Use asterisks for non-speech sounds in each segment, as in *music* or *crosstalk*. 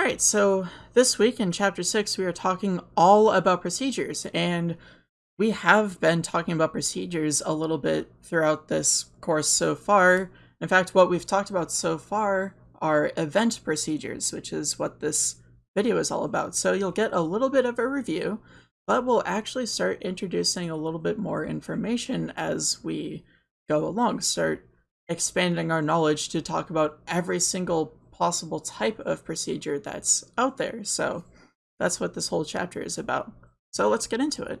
All right, so this week in chapter six, we are talking all about procedures, and we have been talking about procedures a little bit throughout this course so far. In fact, what we've talked about so far are event procedures, which is what this video is all about. So you'll get a little bit of a review, but we'll actually start introducing a little bit more information as we go along, start expanding our knowledge to talk about every single possible type of procedure that's out there. So that's what this whole chapter is about. So let's get into it.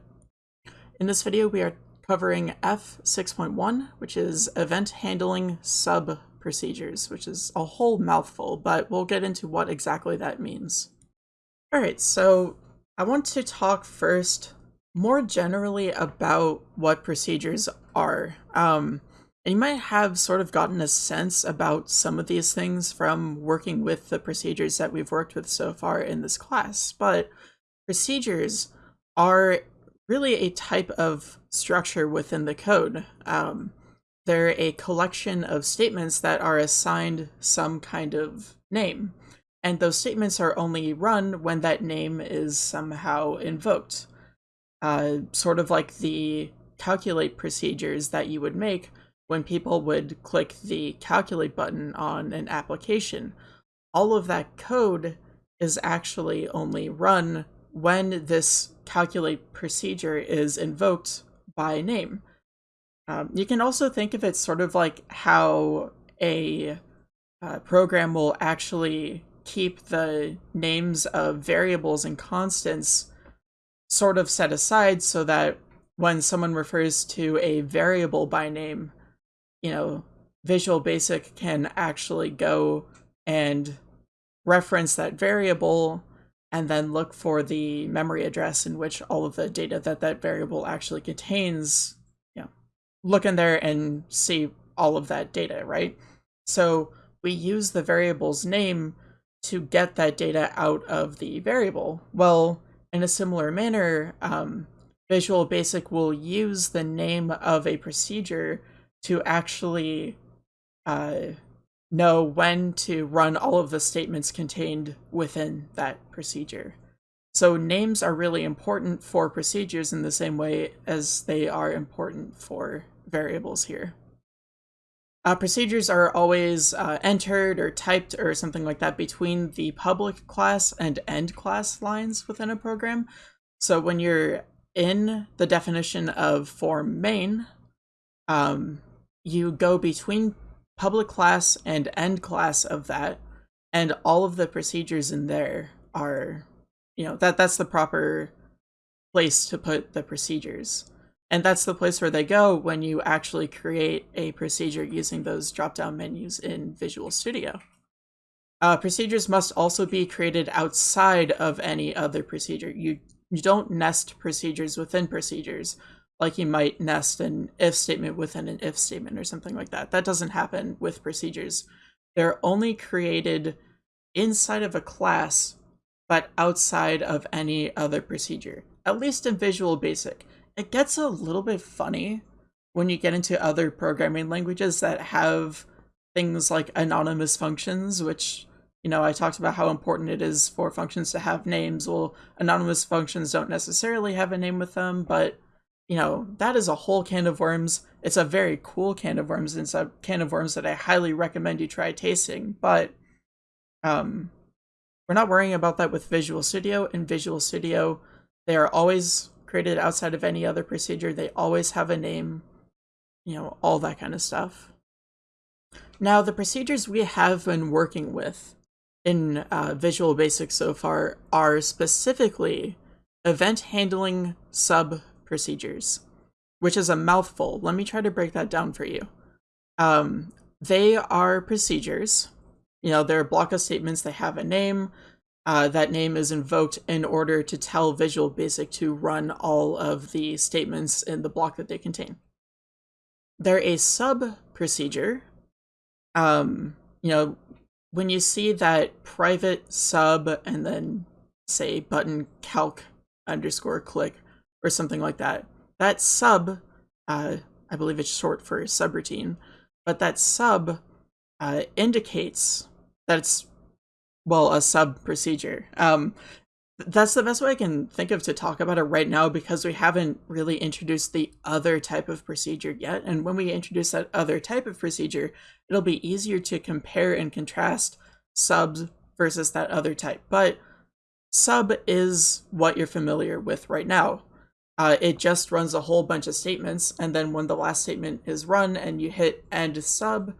In this video, we are covering F6.1, which is event handling sub procedures, which is a whole mouthful, but we'll get into what exactly that means. All right, so I want to talk first more generally about what procedures are. Um, and you might have sort of gotten a sense about some of these things from working with the procedures that we've worked with so far in this class, but procedures are really a type of structure within the code. Um, they're a collection of statements that are assigned some kind of name, and those statements are only run when that name is somehow invoked. Uh, sort of like the calculate procedures that you would make when people would click the calculate button on an application, all of that code is actually only run when this calculate procedure is invoked by name. Um, you can also think of it sort of like how a uh, program will actually keep the names of variables and constants sort of set aside so that when someone refers to a variable by name, you know, Visual Basic can actually go and reference that variable and then look for the memory address in which all of the data that that variable actually contains, you know, look in there and see all of that data, right? So we use the variable's name to get that data out of the variable. Well, in a similar manner, um, Visual Basic will use the name of a procedure to actually uh, know when to run all of the statements contained within that procedure. So names are really important for procedures in the same way as they are important for variables here. Uh, procedures are always uh, entered or typed or something like that between the public class and end class lines within a program. So when you're in the definition of form main, um, you go between public class and end class of that, and all of the procedures in there are, you know, that that's the proper place to put the procedures. And that's the place where they go when you actually create a procedure using those drop-down menus in Visual Studio. Uh, procedures must also be created outside of any other procedure. You, you don't nest procedures within procedures like you might nest an if statement within an if statement or something like that. That doesn't happen with procedures. They're only created inside of a class, but outside of any other procedure, at least in Visual Basic. It gets a little bit funny when you get into other programming languages that have things like anonymous functions, which, you know, I talked about how important it is for functions to have names. Well, anonymous functions don't necessarily have a name with them, but you know, that is a whole can of worms. It's a very cool can of worms. It's a can of worms that I highly recommend you try tasting. But um, we're not worrying about that with Visual Studio. In Visual Studio, they are always created outside of any other procedure. They always have a name, you know, all that kind of stuff. Now, the procedures we have been working with in uh, Visual Basic so far are specifically event handling sub procedures, which is a mouthful. Let me try to break that down for you. Um, they are procedures. You know, they're a block of statements. They have a name. Uh, that name is invoked in order to tell Visual Basic to run all of the statements in the block that they contain. They're a sub procedure. Um, you know, when you see that private sub and then say button calc underscore click or something like that. That sub, uh, I believe it's short for subroutine, but that sub uh, indicates that it's well, a sub procedure. Um, that's the best way I can think of to talk about it right now because we haven't really introduced the other type of procedure yet. And when we introduce that other type of procedure, it'll be easier to compare and contrast subs versus that other type. But sub is what you're familiar with right now. Uh, it just runs a whole bunch of statements, and then when the last statement is run and you hit end sub,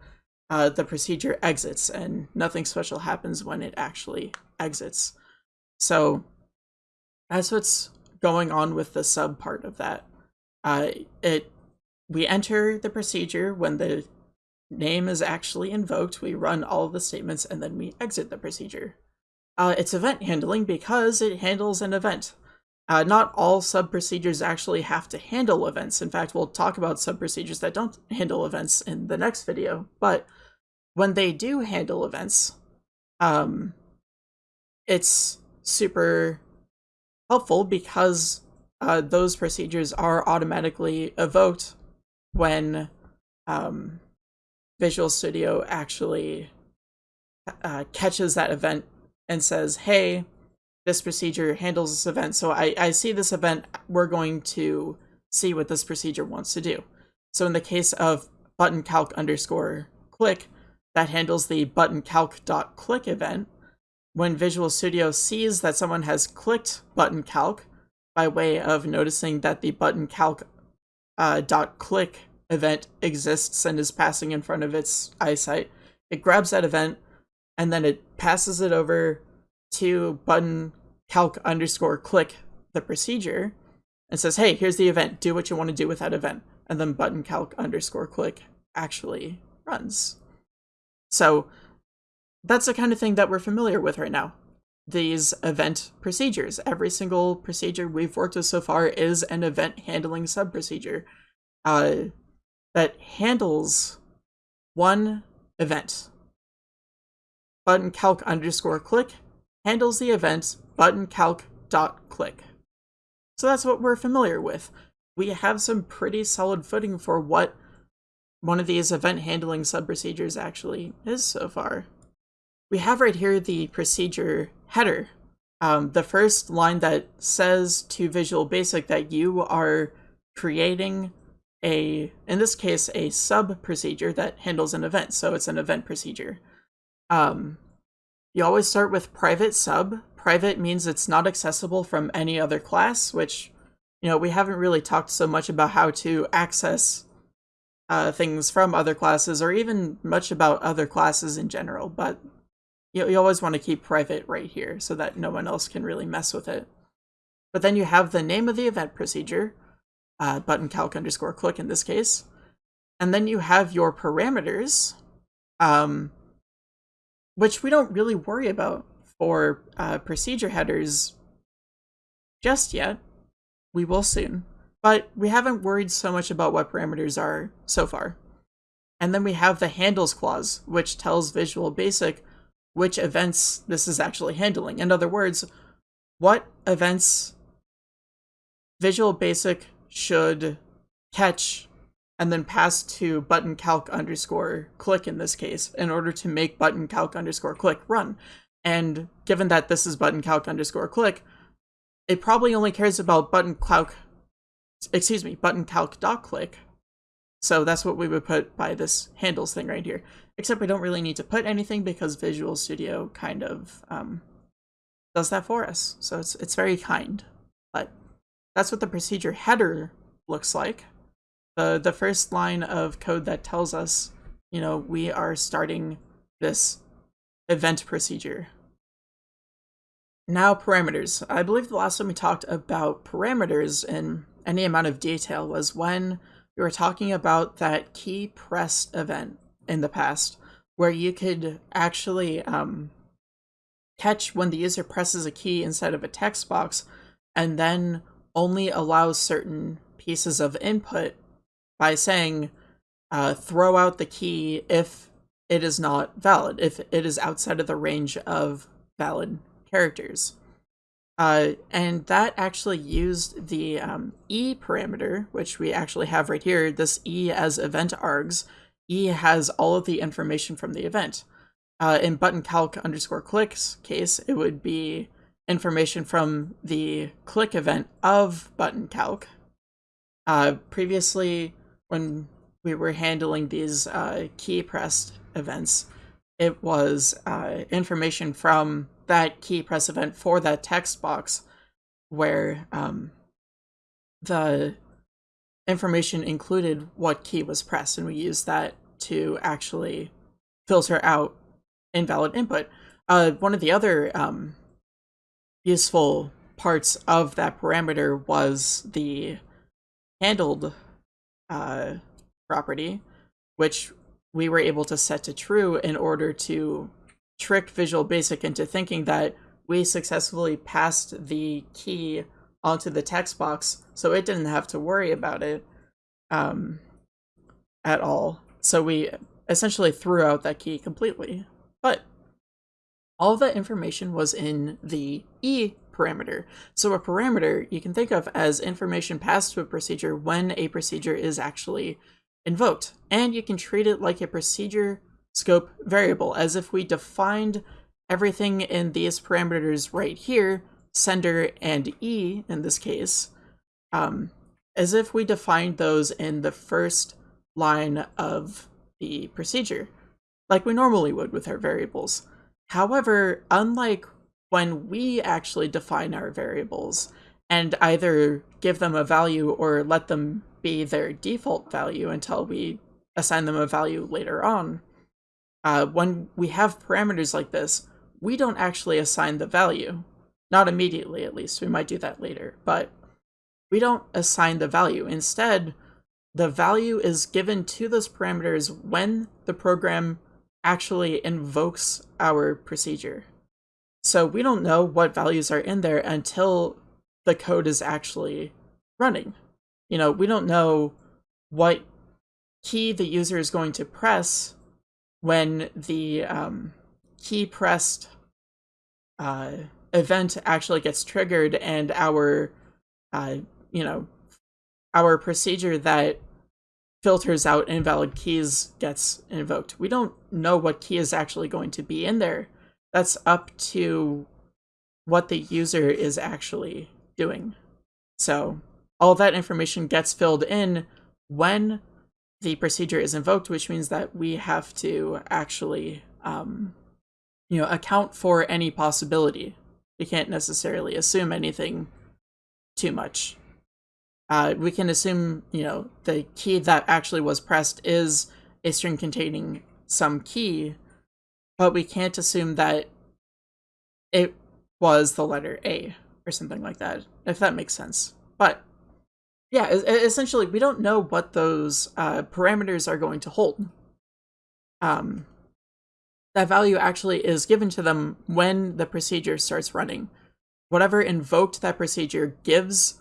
uh, the procedure exits, and nothing special happens when it actually exits. So that's what's going on with the sub part of that. Uh, it we enter the procedure when the name is actually invoked. We run all the statements and then we exit the procedure. Uh, it's event handling because it handles an event. Uh, not all sub procedures actually have to handle events. In fact, we'll talk about sub procedures that don't handle events in the next video. But when they do handle events, um, it's super helpful because uh, those procedures are automatically evoked when um, Visual Studio actually uh, catches that event and says, hey, this procedure handles this event. So I, I see this event, we're going to see what this procedure wants to do. So in the case of button calc underscore click, that handles the button calc dot click event, when Visual Studio sees that someone has clicked button calc by way of noticing that the button calc uh, dot click event exists and is passing in front of its eyesight, it grabs that event and then it passes it over to button calc underscore click the procedure and says, hey, here's the event. Do what you want to do with that event. And then button calc underscore click actually runs. So that's the kind of thing that we're familiar with right now. These event procedures. Every single procedure we've worked with so far is an event handling sub procedure uh, that handles one event. Button calc underscore click handles the event button calc dot click. So that's what we're familiar with. We have some pretty solid footing for what one of these event handling sub procedures actually is so far we have right here the procedure header. Um, the first line that says to Visual Basic that you are creating a, in this case, a sub procedure that handles an event. So it's an event procedure. Um, you always start with private sub. Private means it's not accessible from any other class, which, you know, we haven't really talked so much about how to access uh, things from other classes or even much about other classes in general, but you, you always want to keep private right here so that no one else can really mess with it. But then you have the name of the event procedure, uh, button calc underscore click in this case, and then you have your parameters, um, which we don't really worry about for uh, procedure headers just yet. We will soon. But we haven't worried so much about what parameters are so far. And then we have the handles clause, which tells Visual Basic which events this is actually handling. In other words, what events Visual Basic should catch and then pass to button calc underscore click in this case in order to make button calc underscore click run. And given that this is button calc underscore click, it probably only cares about button calc, excuse me, button calc dot click. So that's what we would put by this handles thing right here. Except we don't really need to put anything because Visual Studio kind of um, does that for us. So it's, it's very kind. But that's what the procedure header looks like. The, the first line of code that tells us, you know, we are starting this event procedure. Now parameters. I believe the last time we talked about parameters in any amount of detail was when we were talking about that key pressed event in the past where you could actually um, catch when the user presses a key inside of a text box and then only allows certain pieces of input by saying uh, throw out the key if it is not valid, if it is outside of the range of valid characters. Uh, and that actually used the um, E parameter, which we actually have right here, this E as event args, E has all of the information from the event. uh, in button calc underscore clicks case, it would be information from the click event of button calc. Uh, previously, when we were handling these uh, key press events, it was uh, information from that key press event for that text box where um, the information included what key was pressed, and we used that to actually filter out invalid input. Uh, one of the other um, useful parts of that parameter was the handled uh, property, which we were able to set to true in order to trick Visual Basic into thinking that we successfully passed the key onto the text box, so it didn't have to worry about it um, at all. So we essentially threw out that key completely. But all that information was in the E parameter. So a parameter you can think of as information passed to a procedure when a procedure is actually invoked. And you can treat it like a procedure scope variable, as if we defined everything in these parameters right here, sender and E in this case, um, as if we defined those in the first line of the procedure, like we normally would with our variables. However, unlike when we actually define our variables and either give them a value or let them be their default value until we assign them a value later on, uh, when we have parameters like this, we don't actually assign the value. Not immediately, at least. We might do that later. But we don't assign the value. Instead, the value is given to those parameters when the program actually invokes our procedure. So we don't know what values are in there until the code is actually running. You know, we don't know what key the user is going to press when the um, key pressed uh, event actually gets triggered and our, uh, you know, our procedure that filters out invalid keys gets invoked. We don't know what key is actually going to be in there. That's up to what the user is actually doing. So all that information gets filled in when the procedure is invoked, which means that we have to actually, um, you know, account for any possibility. We can't necessarily assume anything too much uh, we can assume, you know, the key that actually was pressed is a string containing some key, but we can't assume that it was the letter A or something like that, if that makes sense. But yeah, essentially, we don't know what those uh, parameters are going to hold. Um, that value actually is given to them when the procedure starts running. Whatever invoked that procedure gives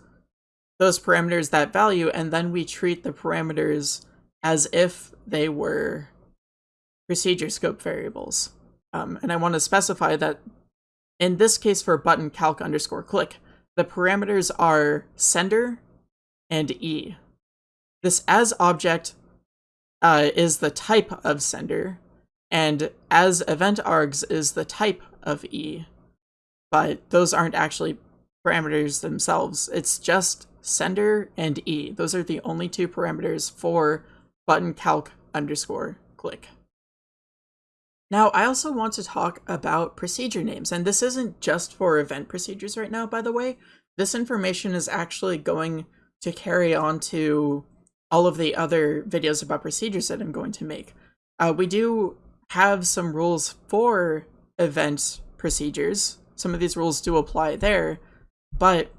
those parameters that value, and then we treat the parameters as if they were procedure scope variables. Um, and I want to specify that in this case for button calc underscore click, the parameters are sender and E. This as object uh, is the type of sender, and as event args is the type of E. But those aren't actually parameters themselves. It's just sender and E. Those are the only two parameters for button calc underscore click. Now, I also want to talk about procedure names, and this isn't just for event procedures right now, by the way. This information is actually going to carry on to all of the other videos about procedures that I'm going to make. Uh, we do have some rules for event procedures. Some of these rules do apply there, but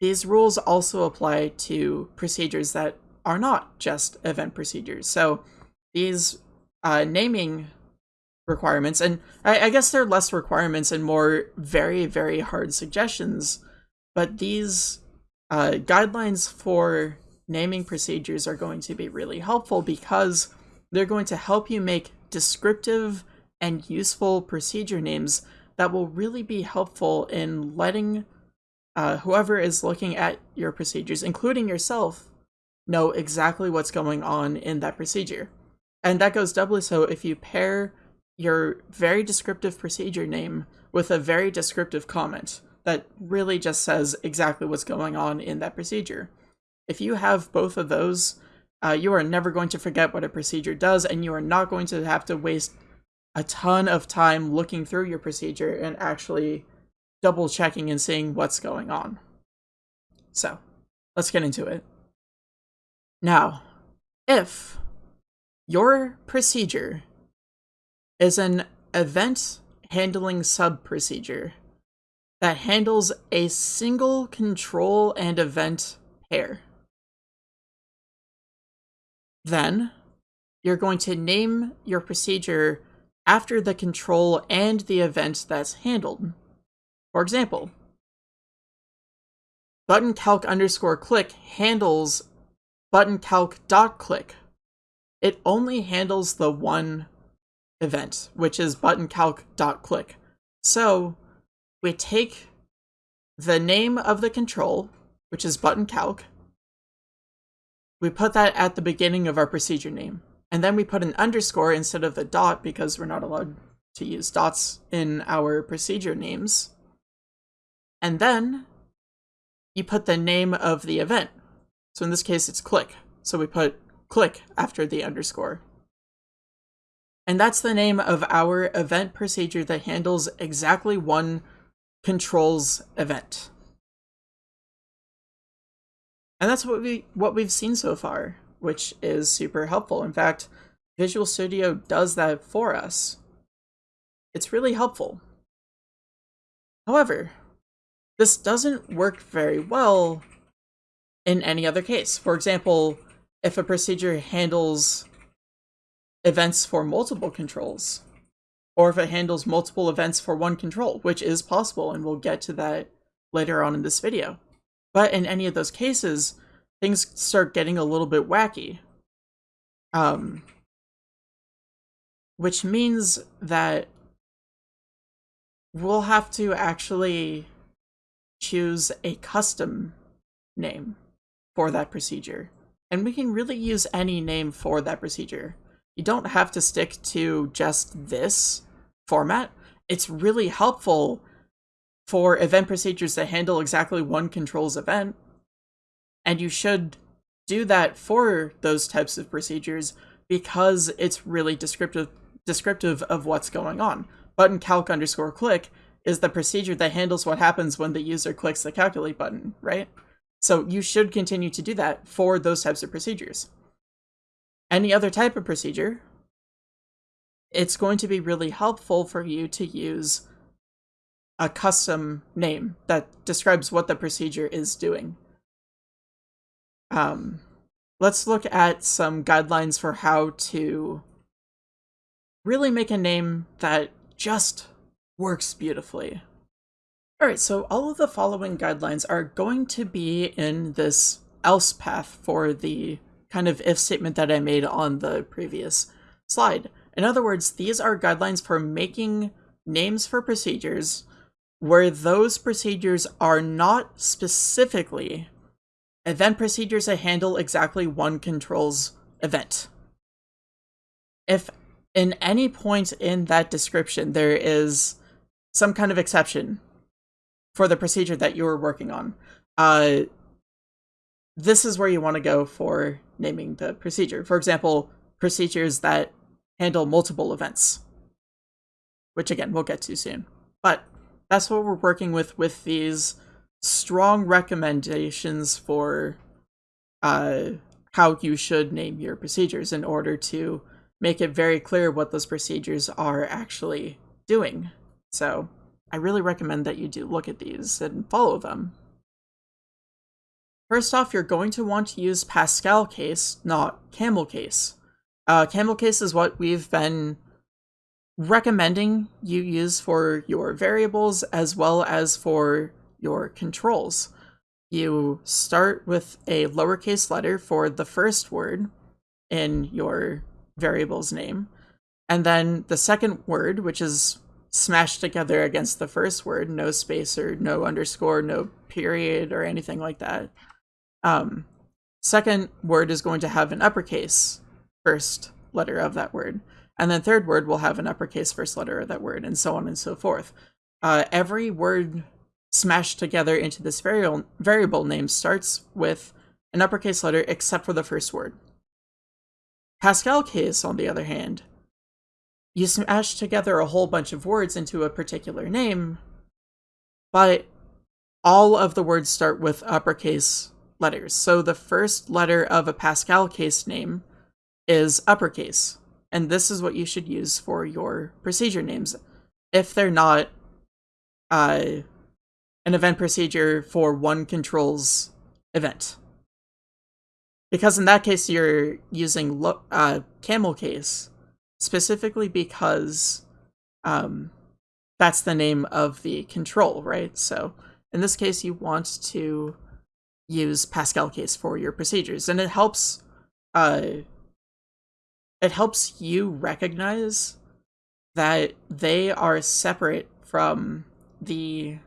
these rules also apply to procedures that are not just event procedures. So these uh, naming requirements, and I, I guess they're less requirements and more very, very hard suggestions, but these uh, guidelines for naming procedures are going to be really helpful because they're going to help you make descriptive and useful procedure names that will really be helpful in letting uh, whoever is looking at your procedures, including yourself, know exactly what's going on in that procedure. And that goes doubly so if you pair your very descriptive procedure name with a very descriptive comment that really just says exactly what's going on in that procedure. If you have both of those, uh, you are never going to forget what a procedure does, and you are not going to have to waste a ton of time looking through your procedure and actually double checking and seeing what's going on. So, let's get into it. Now, if your procedure is an event handling sub procedure that handles a single control and event pair, then you're going to name your procedure after the control and the event that's handled. For example, button calc underscore click handles button calc dot click. It only handles the one event, which is button calc dot click. So we take the name of the control, which is button calc, we put that at the beginning of our procedure name. And then we put an underscore instead of the dot because we're not allowed to use dots in our procedure names. And then you put the name of the event. So in this case, it's click. So we put click after the underscore. And that's the name of our event procedure that handles exactly one controls event. And that's what we what we've seen so far, which is super helpful. In fact, Visual Studio does that for us. It's really helpful. However, this doesn't work very well in any other case. For example, if a procedure handles events for multiple controls, or if it handles multiple events for one control, which is possible, and we'll get to that later on in this video. But in any of those cases, things start getting a little bit wacky. Um, which means that we'll have to actually choose a custom name for that procedure. And we can really use any name for that procedure. You don't have to stick to just this format. It's really helpful for event procedures that handle exactly one controls event. And you should do that for those types of procedures because it's really descriptive descriptive of what's going on. Button calc underscore click is the procedure that handles what happens when the user clicks the calculate button, right? So you should continue to do that for those types of procedures. Any other type of procedure, it's going to be really helpful for you to use a custom name that describes what the procedure is doing. Um, let's look at some guidelines for how to really make a name that just works beautifully. Alright, so all of the following guidelines are going to be in this else path for the kind of if statement that I made on the previous slide. In other words, these are guidelines for making names for procedures where those procedures are not specifically event procedures that handle exactly one controls event. If in any point in that description there is some kind of exception for the procedure that you're working on, uh, this is where you want to go for naming the procedure. For example, procedures that handle multiple events, which again, we'll get to soon. But that's what we're working with with these strong recommendations for uh, how you should name your procedures in order to make it very clear what those procedures are actually doing. So I really recommend that you do look at these and follow them. First off, you're going to want to use Pascal case, not camel case. Uh, camel case is what we've been recommending you use for your variables as well as for your controls. You start with a lowercase letter for the first word in your variable's name, and then the second word, which is smashed together against the first word, no space or no underscore, no period or anything like that. Um, second word is going to have an uppercase first letter of that word. And then third word will have an uppercase first letter of that word, and so on and so forth. Uh, every word smashed together into this variable, variable name starts with an uppercase letter except for the first word. Pascal case, on the other hand, you smash together a whole bunch of words into a particular name, but all of the words start with uppercase letters. So the first letter of a Pascal case name is uppercase. And this is what you should use for your procedure names. If they're not uh, an event procedure for one controls event. Because in that case, you're using uh, camel case specifically because um, that's the name of the control, right? So in this case, you want to use Pascal case for your procedures, and it helps. Uh, it helps you recognize that they are separate from the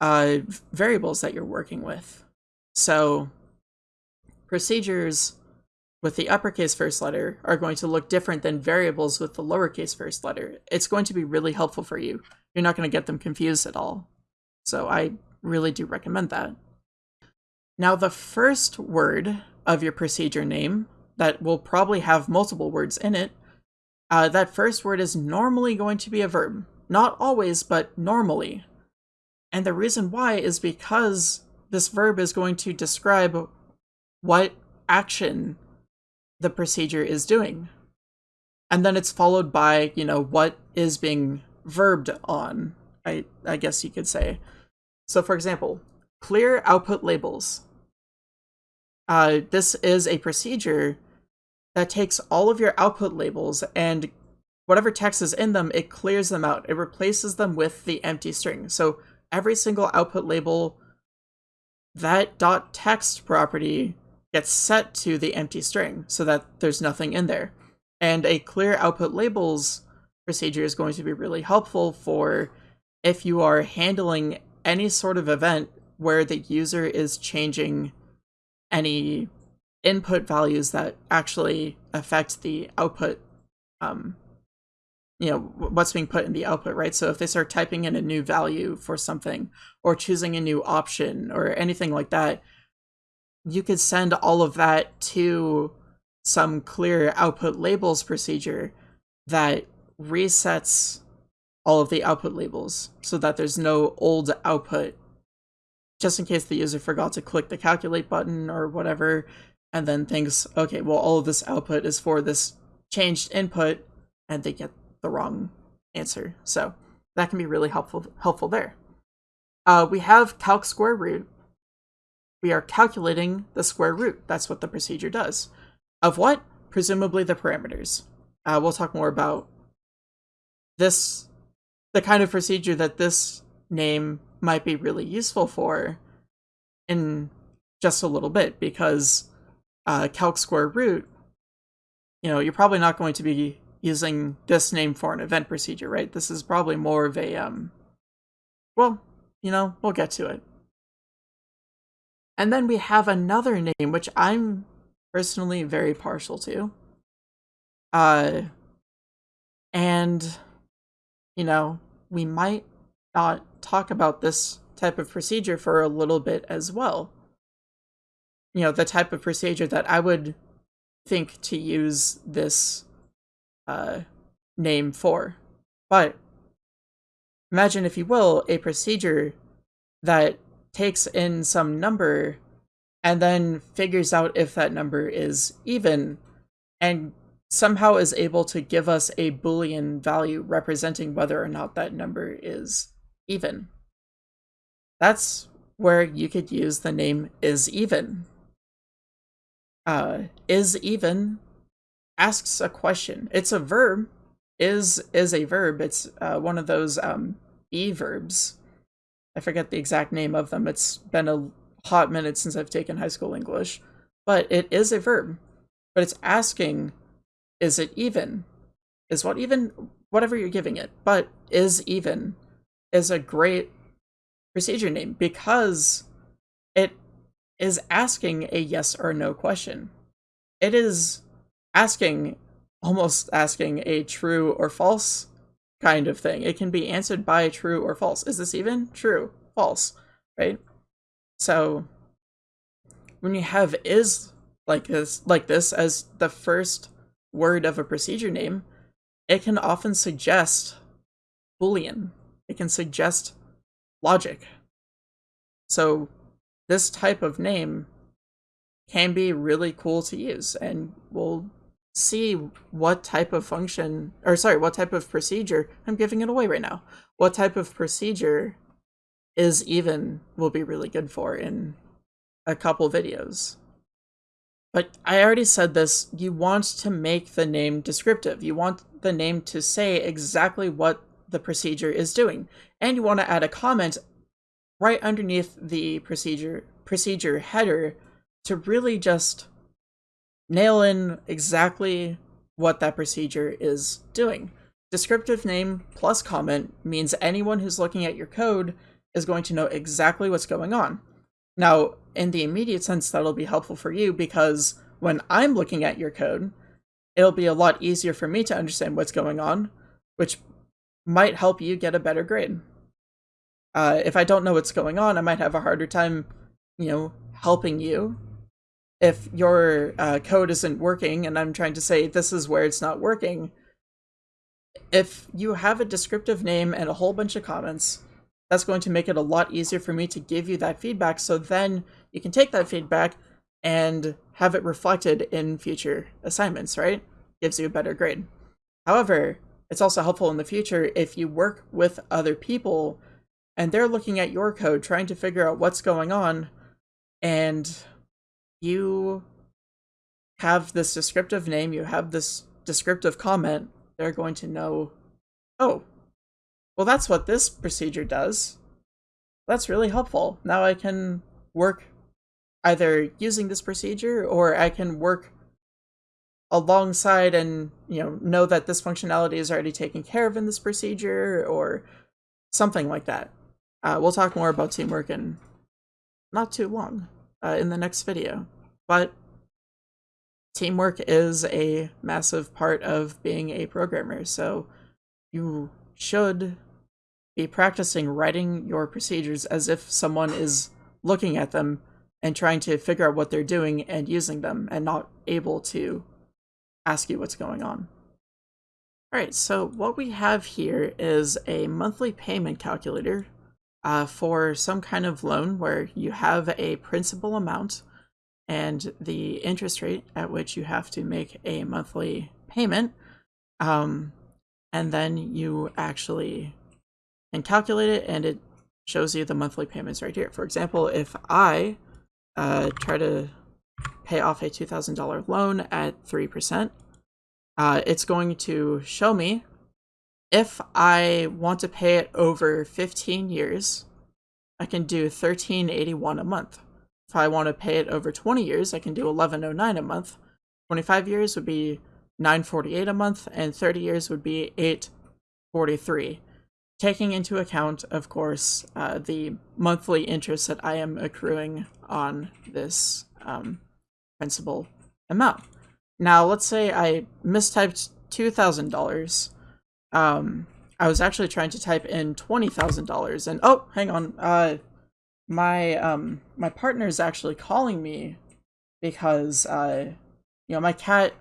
uh, variables that you're working with. So procedures with the uppercase first letter are going to look different than variables with the lowercase first letter. It's going to be really helpful for you. You're not going to get them confused at all. So I really do recommend that. Now the first word of your procedure name that will probably have multiple words in it, uh, that first word is normally going to be a verb. Not always, but normally. And the reason why is because this verb is going to describe what action the procedure is doing. And then it's followed by, you know, what is being verbed on, I, I guess you could say. So for example, clear output labels. Uh, this is a procedure that takes all of your output labels and whatever text is in them, it clears them out. It replaces them with the empty string. So every single output label, that dot text property gets set to the empty string so that there's nothing in there. And a clear output labels procedure is going to be really helpful for if you are handling any sort of event where the user is changing any input values that actually affect the output um, you know what's being put in the output right? So if they start typing in a new value for something or choosing a new option or anything like that you could send all of that to some clear output labels procedure that resets all of the output labels so that there's no old output just in case the user forgot to click the calculate button or whatever and then thinks okay well all of this output is for this changed input and they get the wrong answer so that can be really helpful helpful there uh, we have calc square root we are calculating the square root. That's what the procedure does. Of what? Presumably the parameters. Uh, we'll talk more about this, the kind of procedure that this name might be really useful for in just a little bit because uh, calc square root, you know, you're probably not going to be using this name for an event procedure, right? This is probably more of a, um, well, you know, we'll get to it. And then we have another name, which I'm personally very partial to. Uh, and, you know, we might not talk about this type of procedure for a little bit as well. You know, the type of procedure that I would think to use this uh, name for. But imagine, if you will, a procedure that takes in some number and then figures out if that number is even and somehow is able to give us a boolean value representing whether or not that number is even. That's where you could use the name is even. Uh, is even asks a question. It's a verb. Is is a verb. It's uh, one of those um, e verbs I forget the exact name of them. It's been a hot minute since I've taken high school English. But it is a verb. But it's asking, is it even? Is what even, whatever you're giving it, but is even is a great procedure name because it is asking a yes or no question. It is asking almost asking a true or false kind of thing. It can be answered by true or false. Is this even? True, false, right? So when you have is like this like this as the first word of a procedure name, it can often suggest boolean. It can suggest logic. So this type of name can be really cool to use and we'll see what type of function or sorry what type of procedure i'm giving it away right now what type of procedure is even will be really good for in a couple videos but i already said this you want to make the name descriptive you want the name to say exactly what the procedure is doing and you want to add a comment right underneath the procedure procedure header to really just nail in exactly what that procedure is doing. Descriptive name plus comment means anyone who's looking at your code is going to know exactly what's going on. Now, in the immediate sense, that'll be helpful for you because when I'm looking at your code, it'll be a lot easier for me to understand what's going on, which might help you get a better grade. Uh, if I don't know what's going on, I might have a harder time, you know, helping you if your uh, code isn't working and I'm trying to say this is where it's not working, if you have a descriptive name and a whole bunch of comments, that's going to make it a lot easier for me to give you that feedback so then you can take that feedback and have it reflected in future assignments, right? Gives you a better grade. However, it's also helpful in the future if you work with other people and they're looking at your code trying to figure out what's going on and you have this descriptive name, you have this descriptive comment, they're going to know, oh, well, that's what this procedure does. That's really helpful. Now I can work either using this procedure or I can work alongside and you know know that this functionality is already taken care of in this procedure or something like that. Uh, we'll talk more about teamwork in not too long uh, in the next video. But teamwork is a massive part of being a programmer, so you should be practicing writing your procedures as if someone is looking at them and trying to figure out what they're doing and using them and not able to ask you what's going on. Alright, so what we have here is a monthly payment calculator uh, for some kind of loan where you have a principal amount and the interest rate at which you have to make a monthly payment. Um, and then you actually can calculate it and it shows you the monthly payments right here. For example, if I uh, try to pay off a $2,000 loan at 3%, uh, it's going to show me if I want to pay it over 15 years, I can do 1381 a month. If I want to pay it over 20 years, I can do 1109 a month. 25 years would be 948 a month, and 30 years would be 843. Taking into account, of course, uh, the monthly interest that I am accruing on this um, principal amount. Now, let's say I mistyped $2,000 um, I was actually trying to type in twenty thousand dollars, and oh, hang on, uh, my um my partner is actually calling me because uh, you know, my cat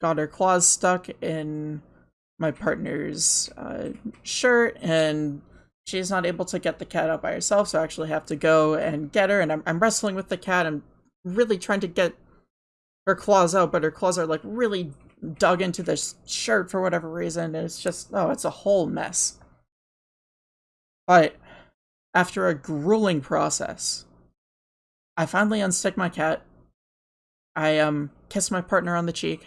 got her claws stuck in my partner's uh, shirt, and she's not able to get the cat out by herself, so I actually have to go and get her, and I'm I'm wrestling with the cat. I'm really trying to get her claws out, but her claws are like really dug into this shirt for whatever reason. It's just, oh, it's a whole mess. But after a grueling process, I finally unstick my cat. I um kiss my partner on the cheek.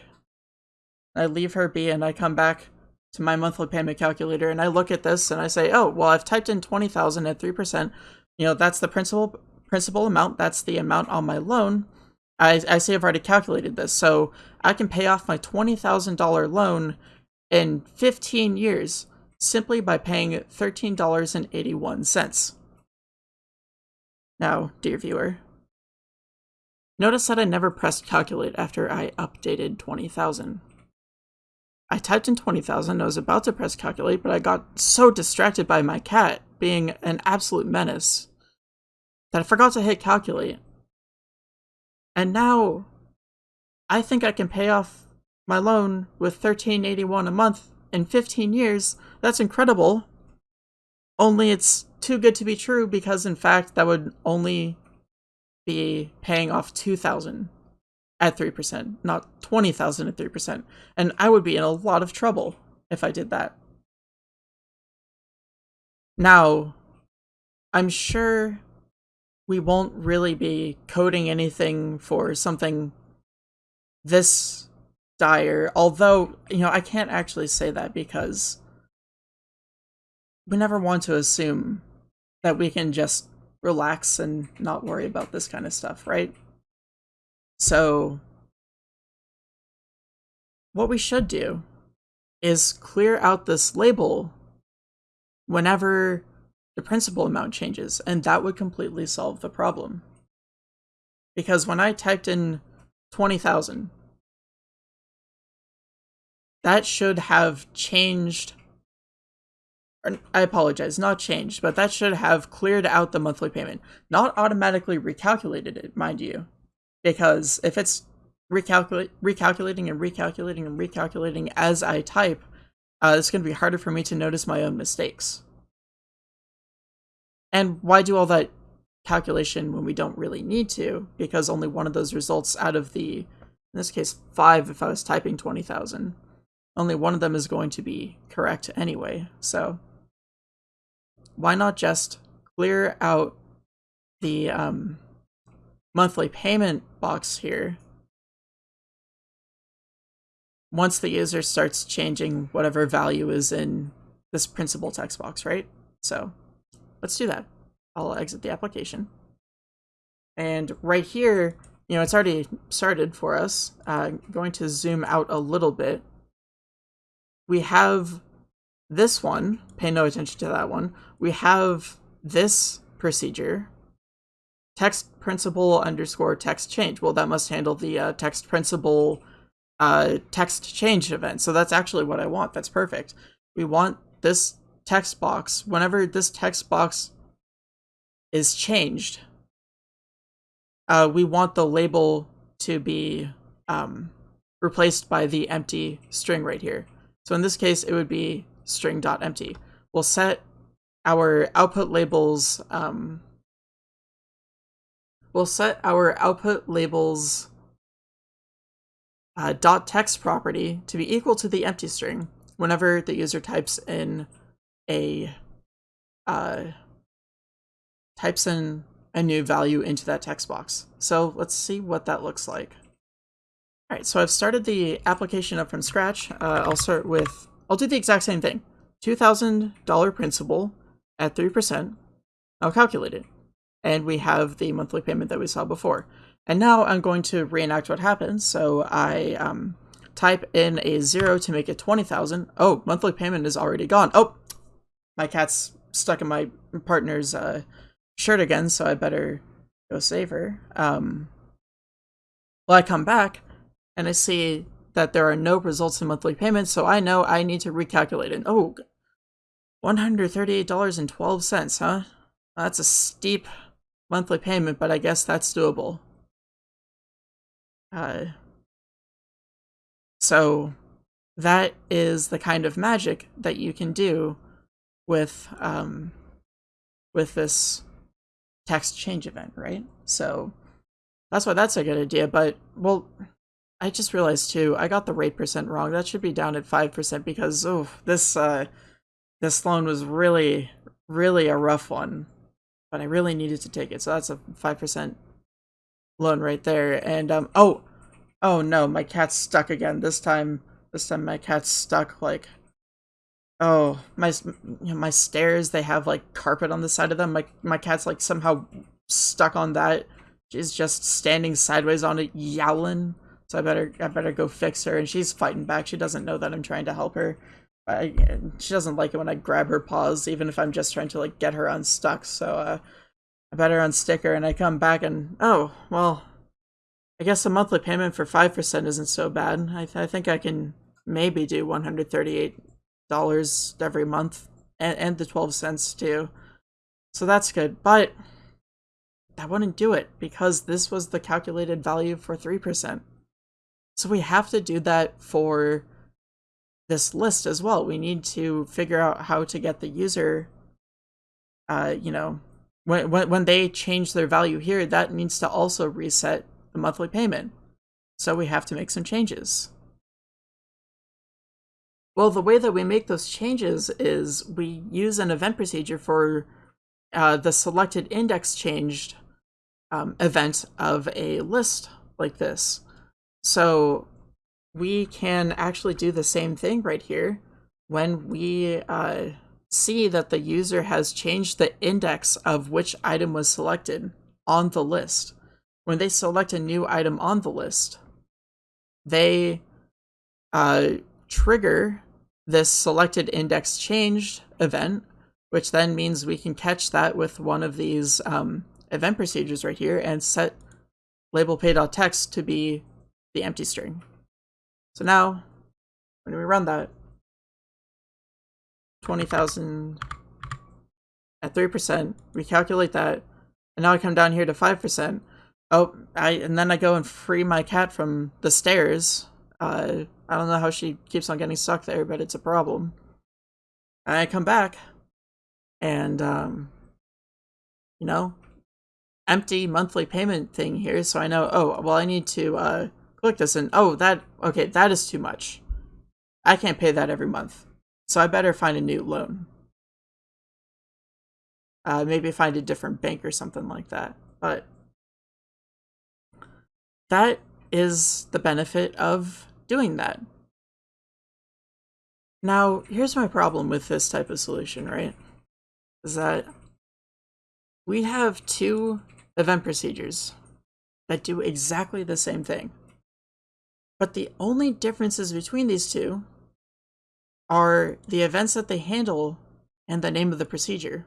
I leave her be and I come back to my monthly payment calculator and I look at this and I say, "Oh, well, I've typed in 20,000 at 3%. You know, that's the principal principal amount. That's the amount on my loan. I, I say I've already calculated this, so I can pay off my $20,000 loan in 15 years simply by paying $13.81. Now, dear viewer, notice that I never pressed calculate after I updated 20,000. I typed in 20,000. I was about to press calculate, but I got so distracted by my cat being an absolute menace that I forgot to hit calculate. And now I think I can pay off my loan with 1381 a month in 15 years. That's incredible. Only it's too good to be true because in fact that would only be paying off 2000 at 3%, not 20,000 at 3%. And I would be in a lot of trouble if I did that. Now, I'm sure we won't really be coding anything for something this dire, although, you know, I can't actually say that because we never want to assume that we can just relax and not worry about this kind of stuff, right? So, what we should do is clear out this label whenever the principal amount changes, and that would completely solve the problem. Because when I typed in 20,000, that should have changed I apologize, not changed, but that should have cleared out the monthly payment. Not automatically recalculated it, mind you. Because if it's recalculating and recalculating and recalculating as I type, uh, it's going to be harder for me to notice my own mistakes. And why do all that calculation when we don't really need to? Because only one of those results out of the, in this case, five if I was typing 20,000, only one of them is going to be correct anyway. So why not just clear out the um, monthly payment box here once the user starts changing whatever value is in this principal text box, right? So let's do that. I'll exit the application. And right here, you know, it's already started for us. Uh, going to zoom out a little bit. We have this one, pay no attention to that one. We have this procedure, text principal underscore text change. Well, that must handle the uh, text principal uh, text change event. So that's actually what I want. That's perfect. We want this text box, whenever this text box is changed, uh, we want the label to be um, replaced by the empty string right here. So in this case, it would be string.empty. We'll set our output labels, um, we'll set our output labels uh, dot text property to be equal to the empty string whenever the user types in a uh, types in a new value into that text box. So let's see what that looks like. All right, so I've started the application up from scratch. Uh, I'll start with, I'll do the exact same thing. $2,000 principal at 3%. I'll calculate it. And we have the monthly payment that we saw before. And now I'm going to reenact what happens. So I um, type in a zero to make it 20,000. Oh, monthly payment is already gone. Oh, my cat's stuck in my partner's uh, shirt again, so I better go save her. Um, well, I come back and I see that there are no results in monthly payments, so I know I need to recalculate it. Oh, $138.12, huh? That's a steep monthly payment, but I guess that's doable. Uh, so that is the kind of magic that you can do with um, with this text change event, right? So that's why that's a good idea. But well, I just realized too, I got the rate percent wrong. That should be down at five percent because oh, this uh, this loan was really really a rough one, but I really needed to take it. So that's a five percent loan right there. And um oh oh no, my cat's stuck again. This time this time my cat's stuck like oh my my stairs they have like carpet on the side of them. My my cat's like somehow stuck on that. She's just standing sideways on it yowling. So I better I better go fix her and she's fighting back. She doesn't know that I'm trying to help her. I, she doesn't like it when I grab her paws, even if I'm just trying to like get her unstuck. So uh, I better unstick her, and I come back and oh well, I guess a monthly payment for five percent isn't so bad. I, th I think I can maybe do $138 every month and, and the 12 cents too. So that's good. But that wouldn't do it because this was the calculated value for 3%. So we have to do that for this list as well. We need to figure out how to get the user, uh, you know, when, when, when they change their value here, that needs to also reset the monthly payment. So we have to make some changes. Well, the way that we make those changes is we use an event procedure for uh, the selected index changed um, event of a list like this. So we can actually do the same thing right here when we uh, see that the user has changed the index of which item was selected on the list. When they select a new item on the list, they uh, trigger this selected index changed event, which then means we can catch that with one of these um, event procedures right here and set label pay.text to be the empty string. So now, when we run that, 20,000 at 3%, we calculate that, and now I come down here to 5%. Oh, I and then I go and free my cat from the stairs. Uh, I don't know how she keeps on getting stuck there, but it's a problem. And I come back, and, um, you know, empty monthly payment thing here, so I know, oh, well, I need to, uh, click this and oh that okay that is too much I can't pay that every month so I better find a new loan uh, maybe find a different bank or something like that but that is the benefit of doing that now here's my problem with this type of solution right is that we have two event procedures that do exactly the same thing but the only differences between these two are the events that they handle and the name of the procedure.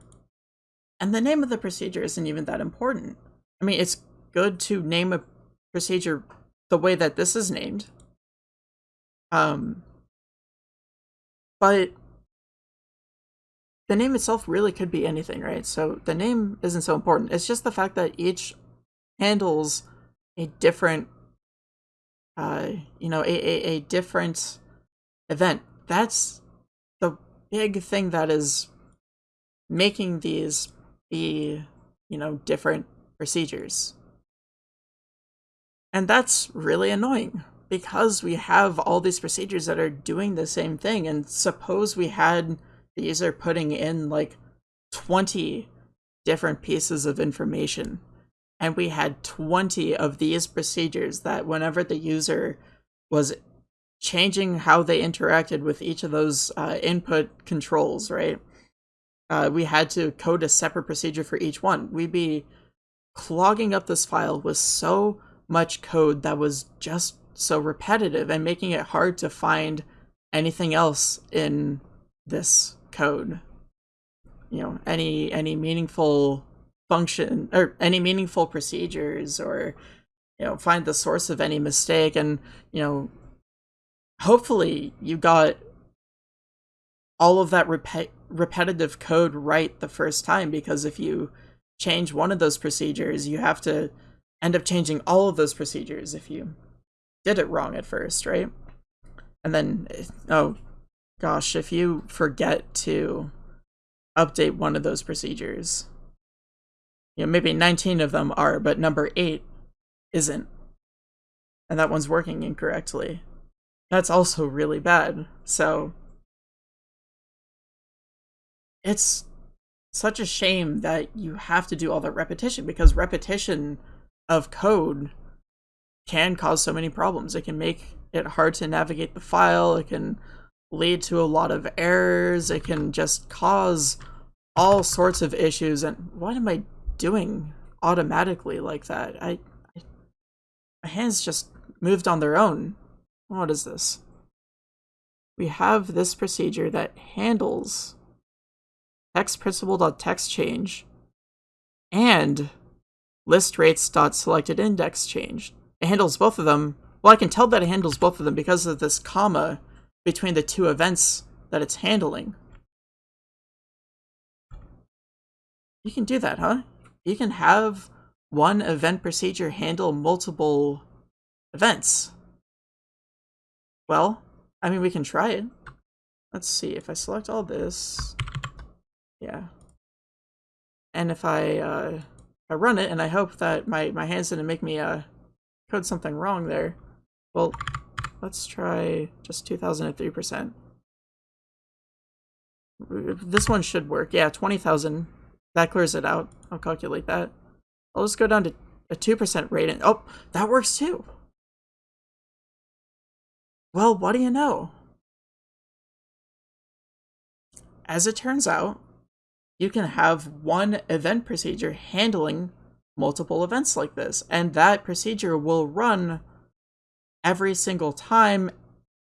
And the name of the procedure isn't even that important. I mean, it's good to name a procedure the way that this is named. Um, but the name itself really could be anything, right? So the name isn't so important. It's just the fact that each handles a different uh, you know, a, a, a different event. That's the big thing that is making these be, you know, different procedures. And that's really annoying because we have all these procedures that are doing the same thing. And suppose we had the user putting in like 20 different pieces of information and we had 20 of these procedures that whenever the user was changing how they interacted with each of those uh, input controls, right? Uh, we had to code a separate procedure for each one. We'd be clogging up this file with so much code that was just so repetitive and making it hard to find anything else in this code. You know, any any meaningful function or any meaningful procedures or you know find the source of any mistake and you know hopefully you got all of that rep- repetitive code right the first time because if you change one of those procedures you have to end up changing all of those procedures if you did it wrong at first right and then oh gosh if you forget to update one of those procedures you know, maybe 19 of them are, but number 8 isn't. And that one's working incorrectly. That's also really bad. So it's such a shame that you have to do all that repetition because repetition of code can cause so many problems. It can make it hard to navigate the file. It can lead to a lot of errors. It can just cause all sorts of issues. And what am I doing automatically like that? I, I my hands just moved on their own. What is this? We have this procedure that handles text principal.text change and list rates.selected index change. It handles both of them. Well, I can tell that it handles both of them because of this comma between the two events that it's handling. You can do that, huh? You can have one event procedure handle multiple events. Well, I mean, we can try it. Let's see, if I select all this, yeah. And if I, uh, I run it, and I hope that my, my hands didn't make me, uh, code something wrong there. Well, let's try just 2003%. This one should work. Yeah, 20,000. That clears it out. I'll calculate that. I'll just go down to a 2% rate and- oh, that works too! Well, what do you know? As it turns out, you can have one event procedure handling multiple events like this, and that procedure will run every single time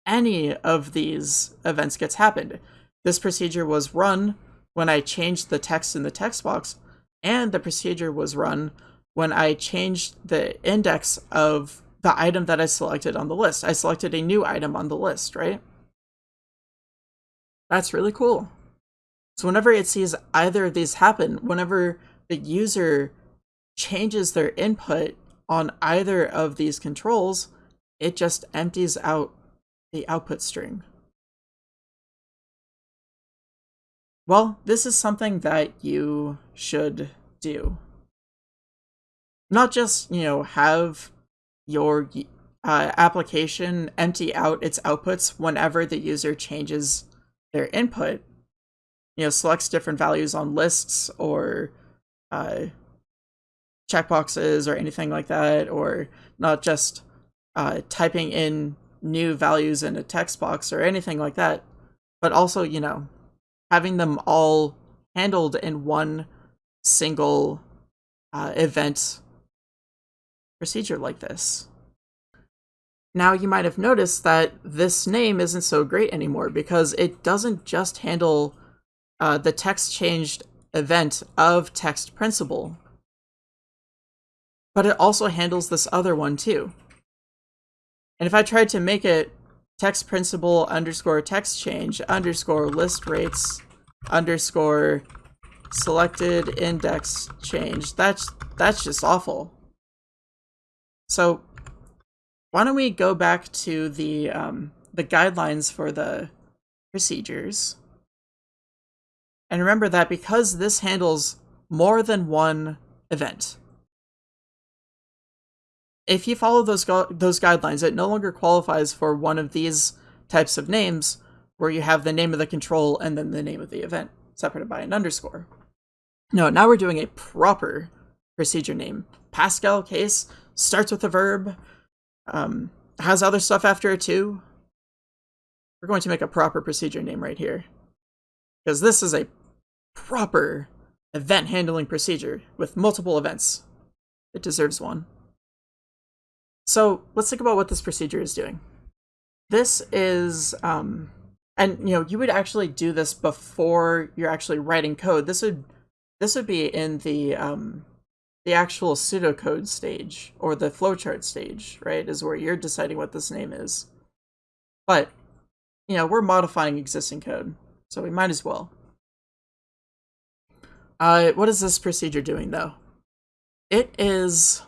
any of these events gets happened. This procedure was run when I changed the text in the text box, and the procedure was run when I changed the index of the item that I selected on the list. I selected a new item on the list, right? That's really cool. So whenever it sees either of these happen, whenever the user changes their input on either of these controls, it just empties out the output string. Well, this is something that you should do. Not just, you know, have your uh, application empty out its outputs whenever the user changes their input, you know, selects different values on lists or uh, checkboxes or anything like that, or not just uh, typing in new values in a text box or anything like that, but also, you know, having them all handled in one single uh, event procedure like this. Now you might have noticed that this name isn't so great anymore because it doesn't just handle uh, the text changed event of text principal, but it also handles this other one too. And if I tried to make it text principal underscore text change underscore list rates underscore selected index change, that's that's just awful. So why don't we go back to the um, the guidelines for the procedures and remember that because this handles more than one event, if you follow those those guidelines, it no longer qualifies for one of these types of names where you have the name of the control and then the name of the event separated by an underscore. No, now we're doing a proper procedure name. Pascal case starts with a verb, um, has other stuff after it too. We're going to make a proper procedure name right here. Because this is a proper event handling procedure with multiple events. It deserves one. So let's think about what this procedure is doing. This is, um, and you know, you would actually do this before you're actually writing code. This would, this would be in the, um, the actual pseudocode stage or the flowchart stage, right? Is where you're deciding what this name is. But, you know, we're modifying existing code, so we might as well. Uh, what is this procedure doing though? It is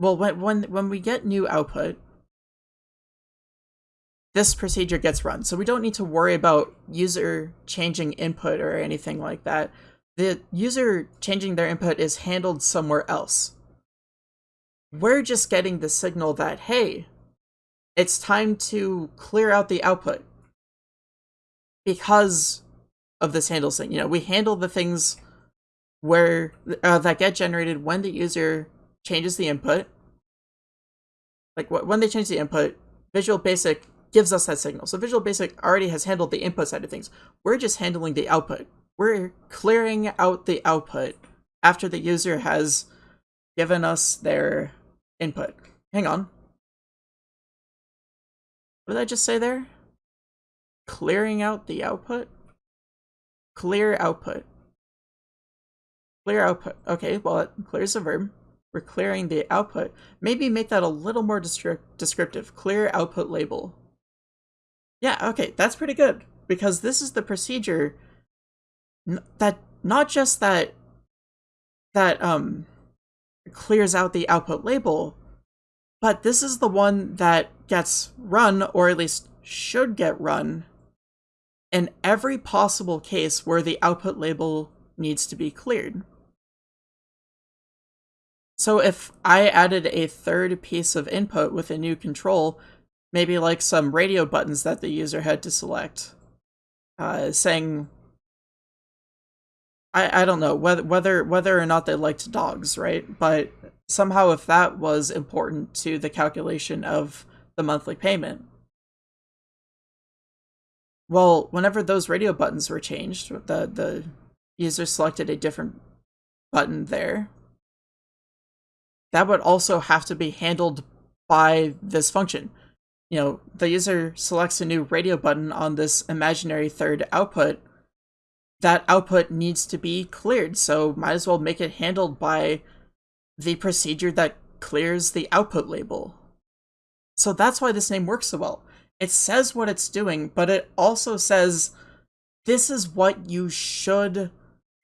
well, when, when, when we get new output, this procedure gets run. So we don't need to worry about user changing input or anything like that. The user changing their input is handled somewhere else. We're just getting the signal that, hey, it's time to clear out the output. Because of this handle thing. You know, we handle the things where uh, that get generated when the user changes the input. Like when they change the input, Visual Basic gives us that signal. So Visual Basic already has handled the input side of things. We're just handling the output. We're clearing out the output after the user has given us their input. Hang on. What did I just say there? Clearing out the output? Clear output. Clear output. Okay, well, it clears a verb. we're clearing the output. Maybe make that a little more descriptive. Clear output label. Yeah, okay, that's pretty good. Because this is the procedure that not just that that um clears out the output label, but this is the one that gets run, or at least should get run, in every possible case where the output label needs to be cleared. So if I added a third piece of input with a new control, maybe like some radio buttons that the user had to select, uh, saying, I, I don't know whether whether whether or not they liked dogs, right? But somehow if that was important to the calculation of the monthly payment, well, whenever those radio buttons were changed, the the user selected a different button there that would also have to be handled by this function. You know, the user selects a new radio button on this imaginary third output. That output needs to be cleared, so might as well make it handled by the procedure that clears the output label. So that's why this name works so well. It says what it's doing, but it also says this is what you should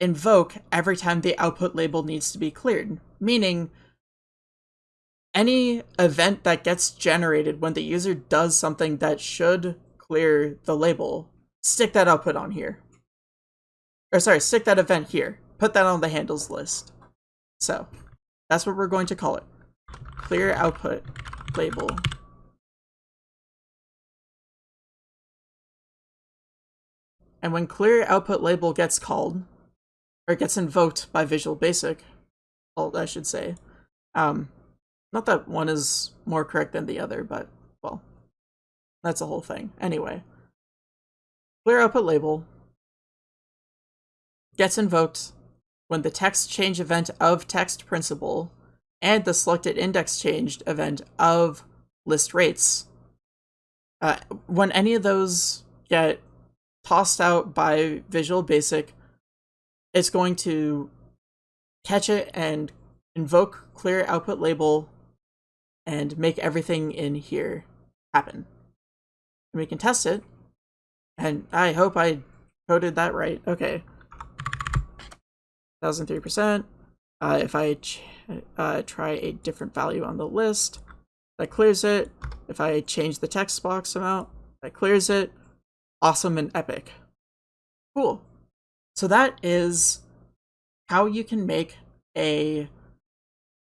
invoke every time the output label needs to be cleared. Meaning, any event that gets generated when the user does something that should clear the label, stick that output on here. Or sorry, stick that event here. Put that on the handles list. So, that's what we're going to call it. Clear output label. And when clear output label gets called, or gets invoked by Visual Basic, I should say, um, not that one is more correct than the other, but, well, that's a whole thing. Anyway, clear output label gets invoked when the text change event of text principal and the selected index changed event of list rates. Uh, when any of those get tossed out by Visual Basic, it's going to catch it and invoke clear output label and make everything in here happen. And we can test it. And I hope I coded that right. Okay. 1003%. Uh, if I uh, try a different value on the list, that clears it. If I change the text box amount, that clears it. Awesome and epic. Cool. So that is how you can make a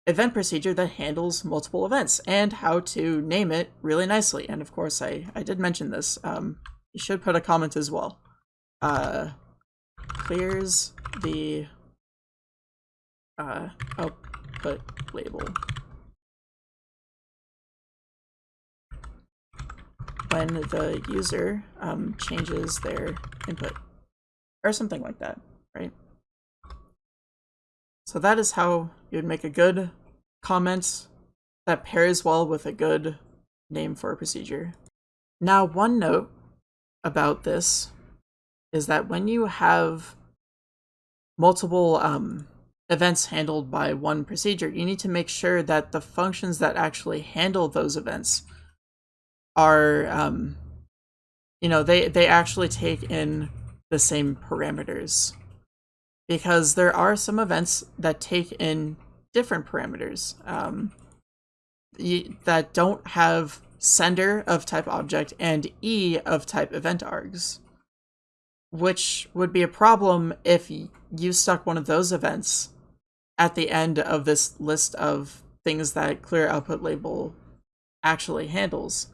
event procedure that handles multiple events and how to name it really nicely. And of course, I, I did mention this. Um, you should put a comment as well. Uh, clears the uh, output label. When the user um, changes their input or something like that, right? So that is how you would make a good comment that pairs well with a good name for a procedure. Now, one note about this is that when you have multiple um, events handled by one procedure, you need to make sure that the functions that actually handle those events are, um, you know, they, they actually take in the same parameters because there are some events that take in different parameters um, that don't have sender of type object and e of type event args, which would be a problem if you stuck one of those events at the end of this list of things that clear output label actually handles.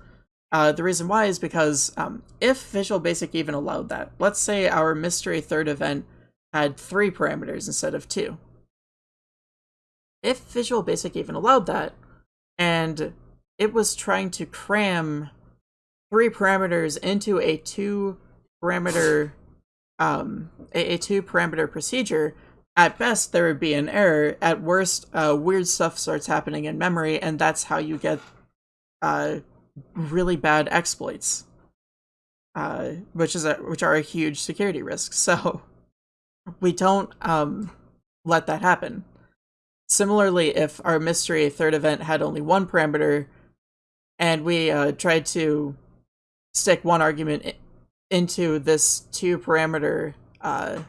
Uh, the reason why is because um, if Visual Basic even allowed that, let's say our mystery third event had three parameters instead of two. If Visual Basic even allowed that, and it was trying to cram three parameters into a two parameter um, a, a two parameter procedure, at best there would be an error. At worst, uh, weird stuff starts happening in memory, and that's how you get uh, really bad exploits, uh, which is a, which are a huge security risk. So we don't um, let that happen. similarly, if our mystery third event had only one parameter, and we uh, tried to stick one argument into this two parameter uh,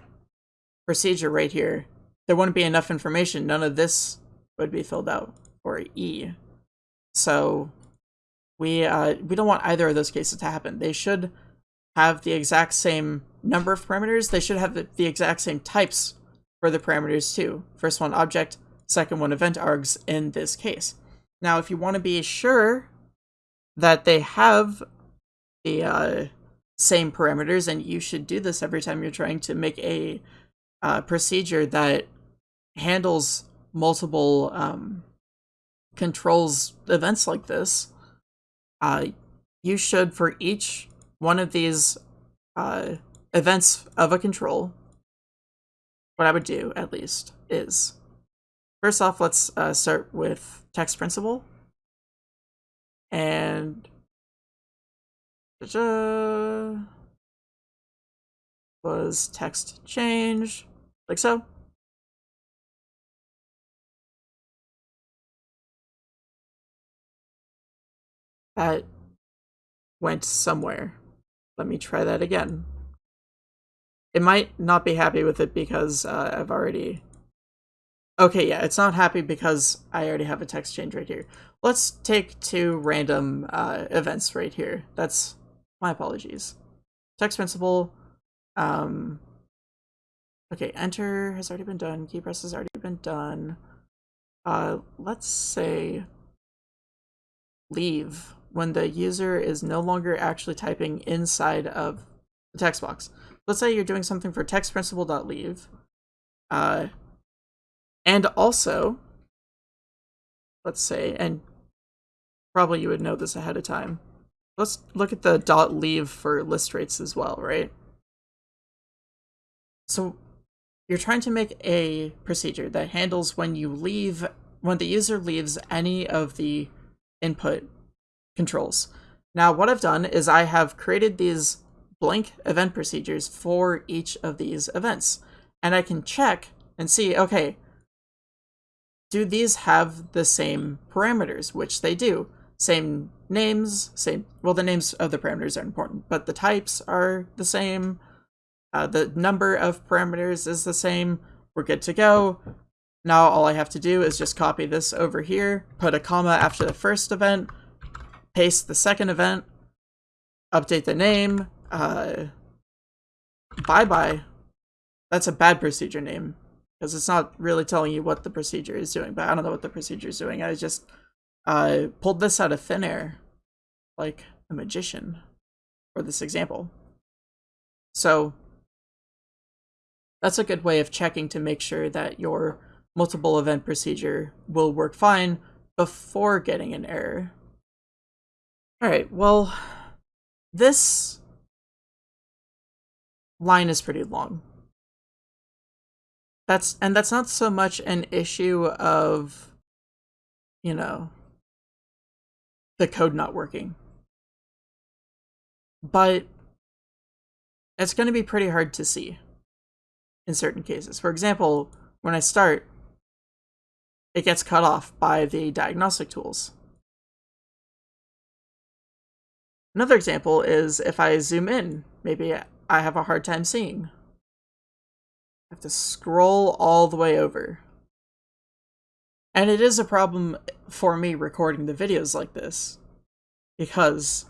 procedure right here, there wouldn't be enough information. None of this would be filled out for E. So we uh, we don't want either of those cases to happen. They should have the exact same number of parameters. They should have the, the exact same types for the parameters too. First one object, second one event args in this case. Now, if you want to be sure that they have the uh, same parameters, and you should do this every time you're trying to make a uh, procedure that handles multiple um, controls events like this, uh, you should, for each one of these uh, events of a control, what I would do, at least, is first off, let's uh, start with text principal. And was text change, like so. That went somewhere. Let me try that again. It might not be happy with it because uh, I've already... Okay, yeah, it's not happy because I already have a text change right here. Let's take two random uh, events right here. That's my apologies. Text principal. Um, okay, enter has already been done. Key press has already been done. Uh, let's say leave when the user is no longer actually typing inside of the text box. Let's say you're doing something for text principal.leave. Uh, and also, let's say, and probably you would know this ahead of time. Let's look at the dot leave for list rates as well, right? So you're trying to make a procedure that handles when you leave, when the user leaves any of the input controls. Now, what I've done is I have created these blank event procedures for each of these events. And I can check and see, okay, do these have the same parameters, which they do. Same names, same, well, the names of the parameters are important, but the types are the same. Uh, the number of parameters is the same. We're good to go. Now all I have to do is just copy this over here, put a comma after the first event, paste the second event, update the name, uh, bye-bye. That's a bad procedure name, because it's not really telling you what the procedure is doing, but I don't know what the procedure is doing. I just uh, pulled this out of thin air, like a magician, for this example. So, that's a good way of checking to make sure that your multiple event procedure will work fine before getting an error. Alright, well, this line is pretty long. That's and that's not so much an issue of you know the code not working. But it's going to be pretty hard to see in certain cases. For example, when I start, it gets cut off by the diagnostic tools. Another example is if I zoom in, maybe I have a hard time seeing. I have to scroll all the way over. And it is a problem for me recording the videos like this. Because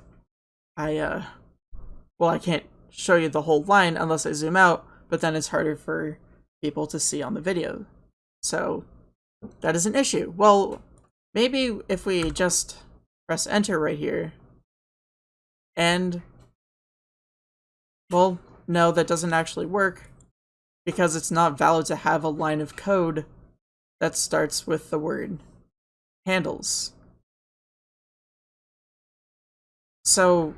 I, uh, well, I can't show you the whole line unless I zoom out, but then it's harder for people to see on the video. So, that is an issue. Well, maybe if we just press enter right here, and, well, no, that doesn't actually work because it's not valid to have a line of code that starts with the word handles. So,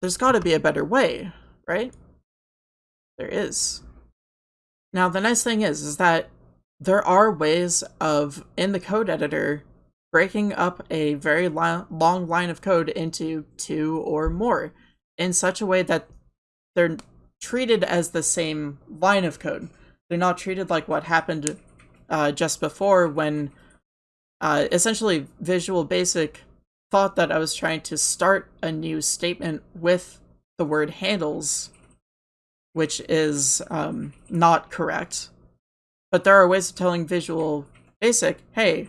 there's got to be a better way, right? There is. Now, the nice thing is, is that there are ways of, in the code editor, breaking up a very long line of code into two or more in such a way that they're treated as the same line of code. They're not treated like what happened uh, just before when uh, essentially Visual Basic thought that I was trying to start a new statement with the word handles, which is um, not correct. But there are ways of telling Visual Basic, hey,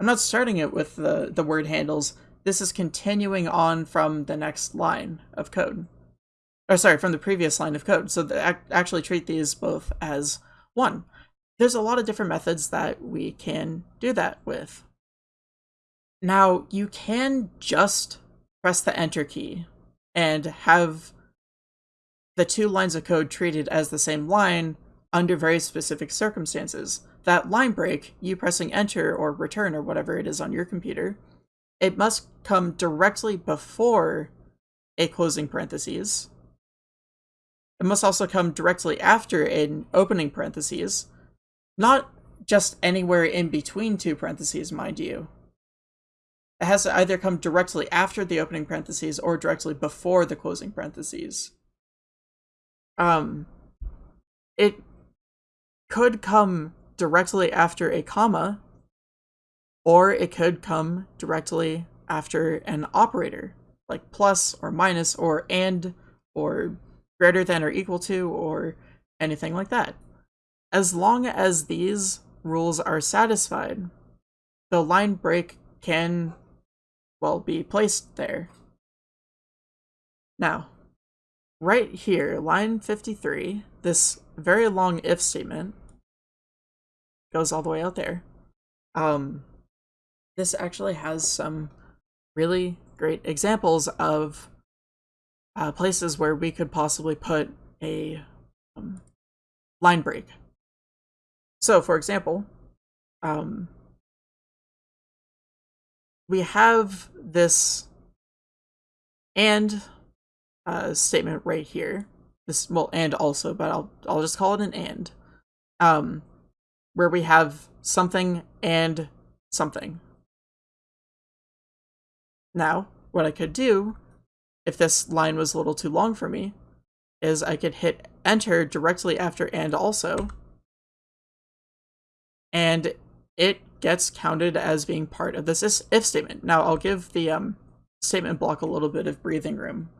I'm not starting it with the, the word handles. This is continuing on from the next line of code. Or sorry, from the previous line of code. So the, actually treat these both as one. There's a lot of different methods that we can do that with. Now, you can just press the enter key and have the two lines of code treated as the same line under very specific circumstances. That line break, you pressing enter or return or whatever it is on your computer, it must come directly before a closing parentheses. It must also come directly after an opening parentheses, not just anywhere in between two parentheses, mind you. It has to either come directly after the opening parentheses or directly before the closing parentheses. Um, it could come directly after a comma, or it could come directly after an operator, like plus or minus or and or greater than or equal to or anything like that. As long as these rules are satisfied, the line break can will be placed there. Now, right here, line 53, this very long if statement goes all the way out there. Um, this actually has some really great examples of uh, places where we could possibly put a um, line break. So, for example, um, we have this and uh, statement right here. This well, and also, but I'll I'll just call it an and. Um, where we have something and something. Now, what I could do, if this line was a little too long for me, is I could hit enter directly after and also, and it gets counted as being part of this if statement. Now I'll give the um, statement block a little bit of breathing room.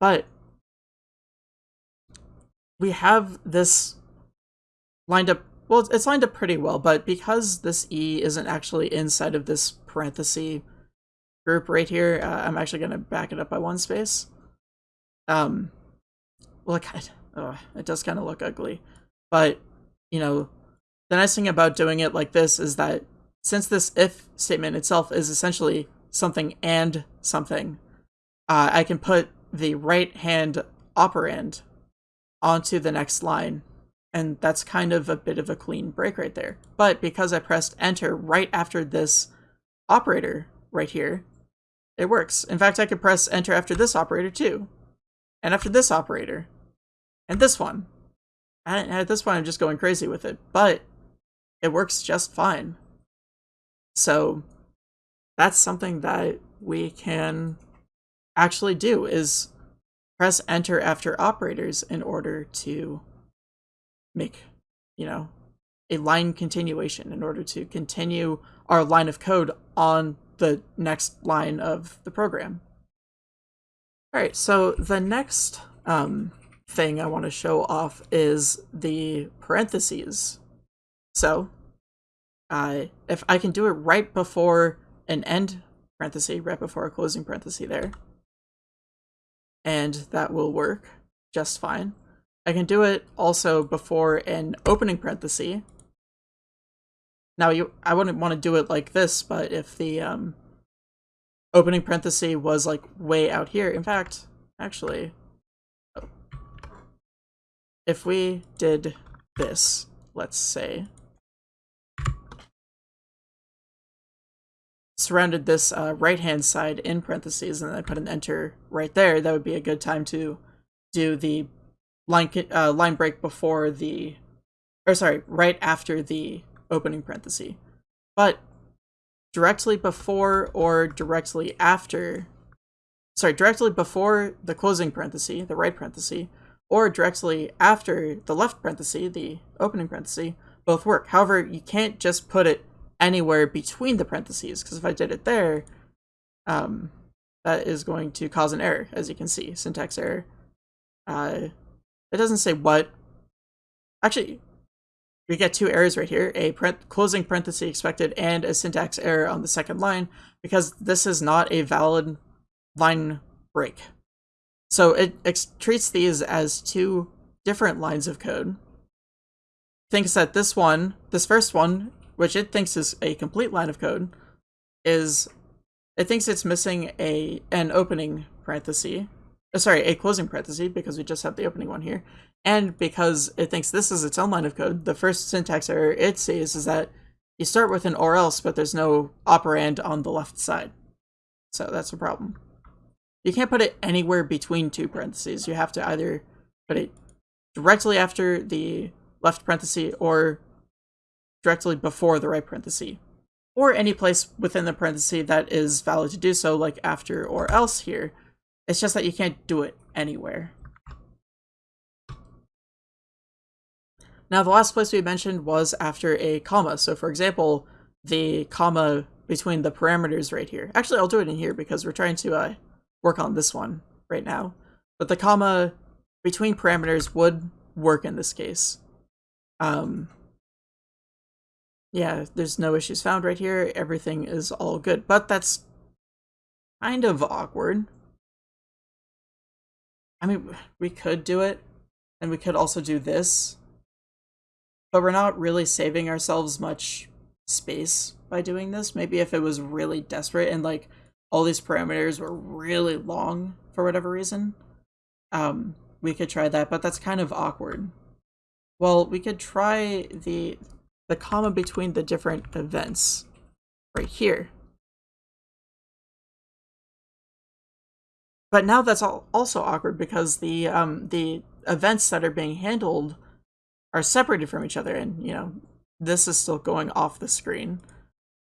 But we have this lined up, well, it's lined up pretty well, but because this E isn't actually inside of this parenthesis group right here, uh, I'm actually going to back it up by one space. Um, well, it, *laughs* oh, it does kind of look ugly, but, you know, the nice thing about doing it like this is that since this if statement itself is essentially something and something, uh, I can put the right hand operand onto the next line. And that's kind of a bit of a clean break right there. But because I pressed enter right after this operator right here, it works. In fact, I could press enter after this operator too. And after this operator. And this one. And at this point, I'm just going crazy with it. But it works just fine. So that's something that we can actually do is press enter after operators in order to make, you know, a line continuation in order to continue our line of code on the next line of the program. All right, so the next um, thing I want to show off is the parentheses. So, uh, if I can do it right before an end parenthesis, right before a closing parenthesis there, and that will work just fine. I can do it also before an opening parenthesis. Now, you, I wouldn't want to do it like this, but if the um, opening parenthesis was like way out here, in fact, actually, if we did this, let's say, surrounded this uh, right hand side in parentheses and then I put an enter right there, that would be a good time to do the line uh, line break before the, or sorry, right after the opening parenthesis. But directly before or directly after, sorry, directly before the closing parenthesis, the right parenthesis, or directly after the left parenthesis, the opening parenthesis, both work. However, you can't just put it anywhere between the parentheses, because if I did it there, um, that is going to cause an error, as you can see, syntax error. Uh, it doesn't say what. Actually, we get two errors right here, a closing parenthesis expected and a syntax error on the second line, because this is not a valid line break. So it treats these as two different lines of code. Thinks that this one, this first one, which it thinks is a complete line of code, is it thinks it's missing a an opening parenthesis. Uh, sorry, a closing parenthesis because we just have the opening one here. And because it thinks this is its own line of code, the first syntax error it sees is that you start with an or else, but there's no operand on the left side. So that's a problem. You can't put it anywhere between two parentheses. You have to either put it directly after the left parenthesis or directly before the right parenthesis. Or any place within the parenthesis that is valid to do so, like after or else here. It's just that you can't do it anywhere. Now, the last place we mentioned was after a comma. So, for example, the comma between the parameters right here. Actually, I'll do it in here because we're trying to uh, work on this one right now. But the comma between parameters would work in this case. Um, yeah, there's no issues found right here. Everything is all good. But that's kind of awkward. I mean, we could do it, and we could also do this, but we're not really saving ourselves much space by doing this. Maybe if it was really desperate and like all these parameters were really long for whatever reason, um, we could try that, but that's kind of awkward. Well, we could try the the comma between the different events right here. But now that's also awkward because the um, the events that are being handled are separated from each other, and you know this is still going off the screen.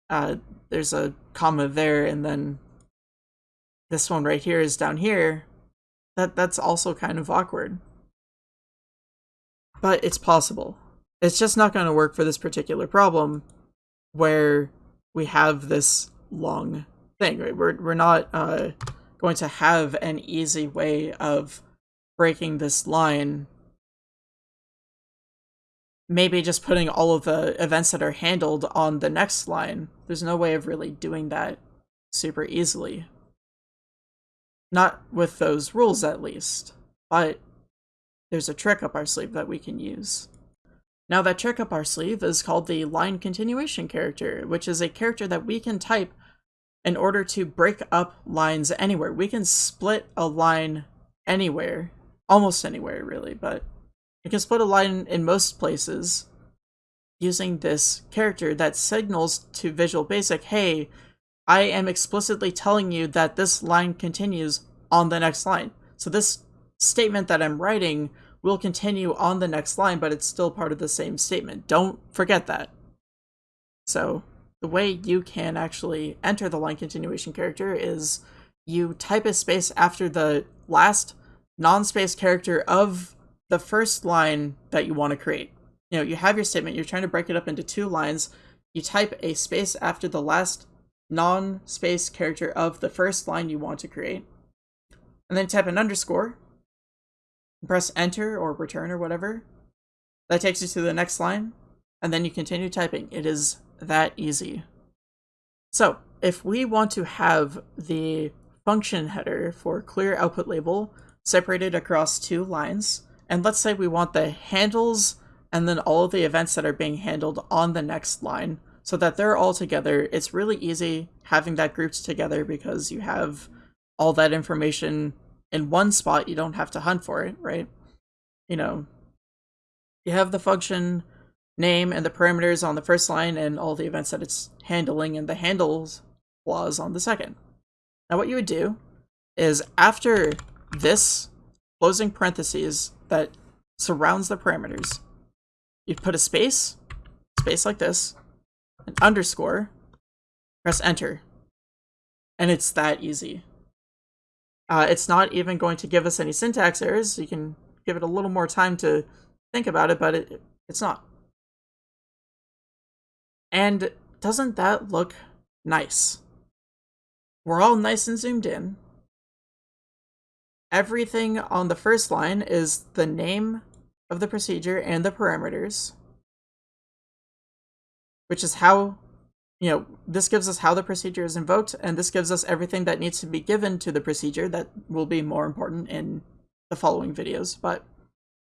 Uh, there's a comma there, and then this one right here is down here, that that's also kind of awkward. But it's possible. It's just not going to work for this particular problem where we have this long thing, right? We're, we're not uh, going to have an easy way of breaking this line. Maybe just putting all of the events that are handled on the next line. There's no way of really doing that super easily. Not with those rules, at least. But there's a trick up our sleeve that we can use. Now that trick up our sleeve is called the line continuation character, which is a character that we can type in order to break up lines anywhere. We can split a line anywhere, almost anywhere really, but we can split a line in most places using this character that signals to Visual Basic, hey, I am explicitly telling you that this line continues on the next line. So this statement that I'm writing will continue on the next line, but it's still part of the same statement. Don't forget that. So the way you can actually enter the line continuation character is you type a space after the last non-space character of the first line that you want to create. You know, you have your statement, you're trying to break it up into two lines, you type a space after the last non-space character of the first line you want to create. And then type an underscore. Press enter or return or whatever. That takes you to the next line. And then you continue typing. It is that easy. So if we want to have the function header for clear output label separated across two lines, and let's say we want the handles and then all of the events that are being handled on the next line, so that they're all together. It's really easy having that grouped together because you have all that information in one spot. You don't have to hunt for it, right? You know, you have the function name and the parameters on the first line and all the events that it's handling and the handles clause on the second. Now what you would do is after this closing parentheses that surrounds the parameters, you put a space, space like this, an underscore, press enter. And it's that easy. Uh, it's not even going to give us any syntax errors. You can give it a little more time to think about it, but it, it's not. And doesn't that look nice? We're all nice and zoomed in. Everything on the first line is the name of the procedure and the parameters, which is how, you know, this gives us how the procedure is invoked, and this gives us everything that needs to be given to the procedure that will be more important in the following videos, but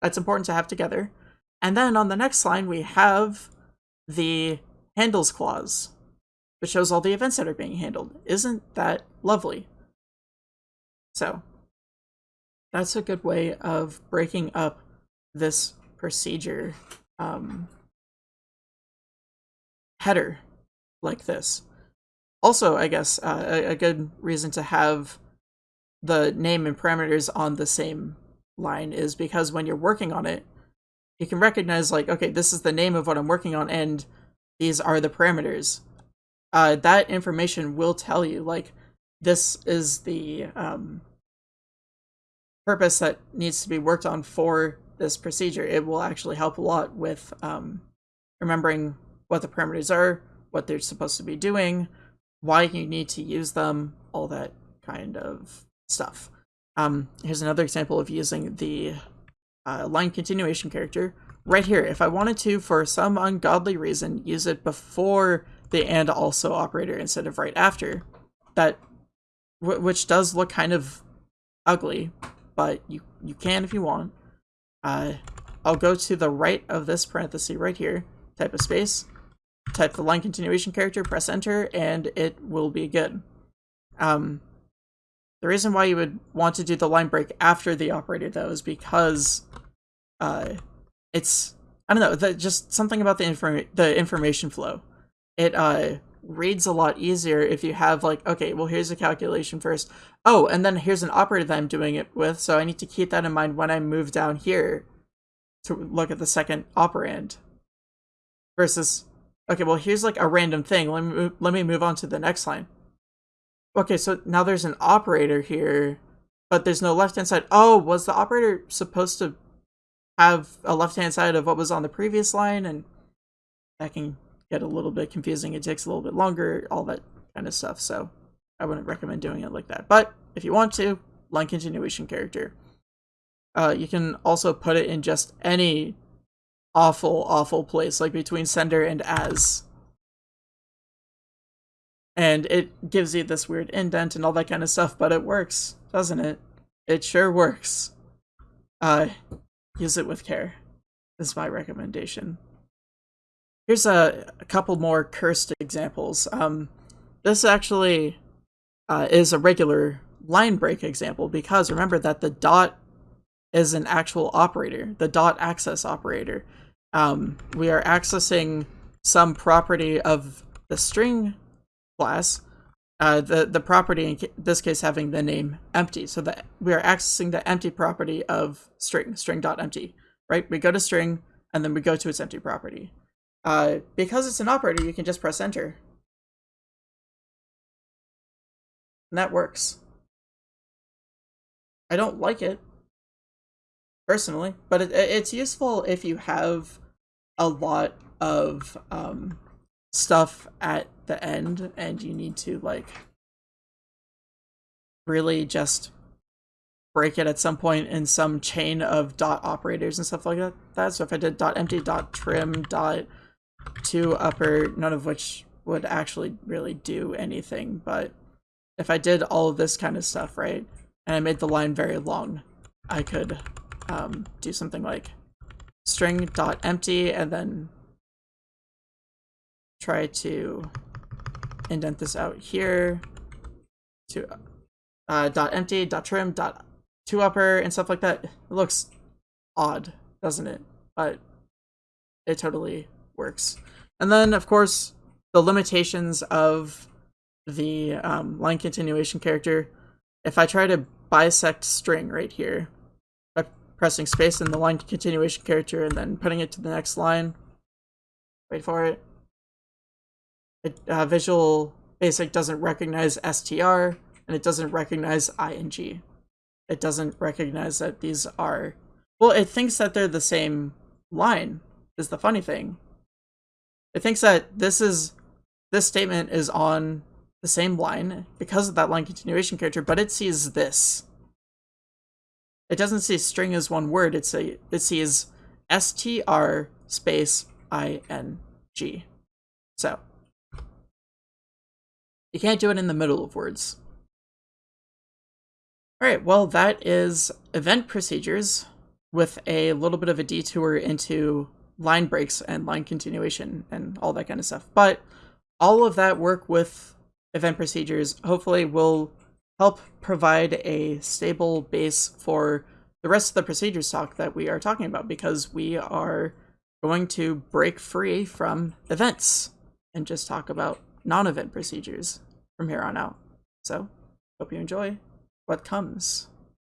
that's important to have together. And then on the next line, we have the handles clause, which shows all the events that are being handled. Isn't that lovely? So that's a good way of breaking up this procedure um, header like this. Also, I guess uh, a, a good reason to have the name and parameters on the same line is because when you're working on it, you can recognize like, okay, this is the name of what I'm working on and these are the parameters. Uh, that information will tell you like this is the um, purpose that needs to be worked on for this procedure. It will actually help a lot with um, remembering what the parameters are, what they're supposed to be doing, why you need to use them, all that kind of stuff. Um, here's another example of using the uh, line continuation character right here. If I wanted to, for some ungodly reason, use it before the and also operator instead of right after, that which does look kind of ugly, but you you can if you want. Uh, I'll go to the right of this parenthesis right here, type a space, type the line continuation character, press enter, and it will be good. Um, the reason why you would want to do the line break after the operator, though, is because uh, it's I don't know, just something about the inform the information flow. It uh, reads a lot easier if you have like, okay, well here's a calculation first. Oh, and then here's an operator that I'm doing it with, so I need to keep that in mind when I move down here to look at the second operand. Versus, okay, well here's like a random thing. Let me let me move on to the next line. Okay, so now there's an operator here, but there's no left-hand side. Oh, was the operator supposed to have a left-hand side of what was on the previous line? And that can get a little bit confusing. It takes a little bit longer, all that kind of stuff. So I wouldn't recommend doing it like that. But if you want to, line continuation character. Uh, you can also put it in just any awful, awful place, like between sender and as and it gives you this weird indent and all that kind of stuff, but it works, doesn't it? It sure works. Uh, use it with care. Is my recommendation. Here's a, a couple more cursed examples. Um, this actually uh, is a regular line break example because remember that the dot is an actual operator, the dot access operator. Um, we are accessing some property of the string class, uh, the, the property in this case having the name empty. So that we are accessing the empty property of string, string.empty, right? We go to string and then we go to its empty property. Uh, because it's an operator, you can just press enter. And that works. I don't like it, personally, but it, it's useful if you have a lot of um, stuff at the end and you need to like really just break it at some point in some chain of dot operators and stuff like that. that. So if I did dot empty dot trim dot to upper, none of which would actually really do anything, but if I did all of this kind of stuff, right, and I made the line very long, I could um, do something like string dot empty and then try to indent this out here to uh, dot empty, dot trim, dot to upper, and stuff like that. It looks odd, doesn't it? But it totally works. And then, of course, the limitations of the um, line continuation character. If I try to bisect string right here by pressing space in the line continuation character and then putting it to the next line, wait for it, uh, Visual Basic doesn't recognize str, and it doesn't recognize ing. It doesn't recognize that these are... Well, it thinks that they're the same line, is the funny thing. it thinks that this is this statement is on the same line because of that line continuation character, but it sees this. It doesn't see string as one word. It's a it sees str space ing. So you can't do it in the middle of words. All right, well, that is event procedures with a little bit of a detour into line breaks and line continuation and all that kind of stuff. But all of that work with event procedures hopefully will help provide a stable base for the rest of the procedures talk that we are talking about because we are going to break free from events and just talk about non-event procedures from here on out. So, hope you enjoy what comes.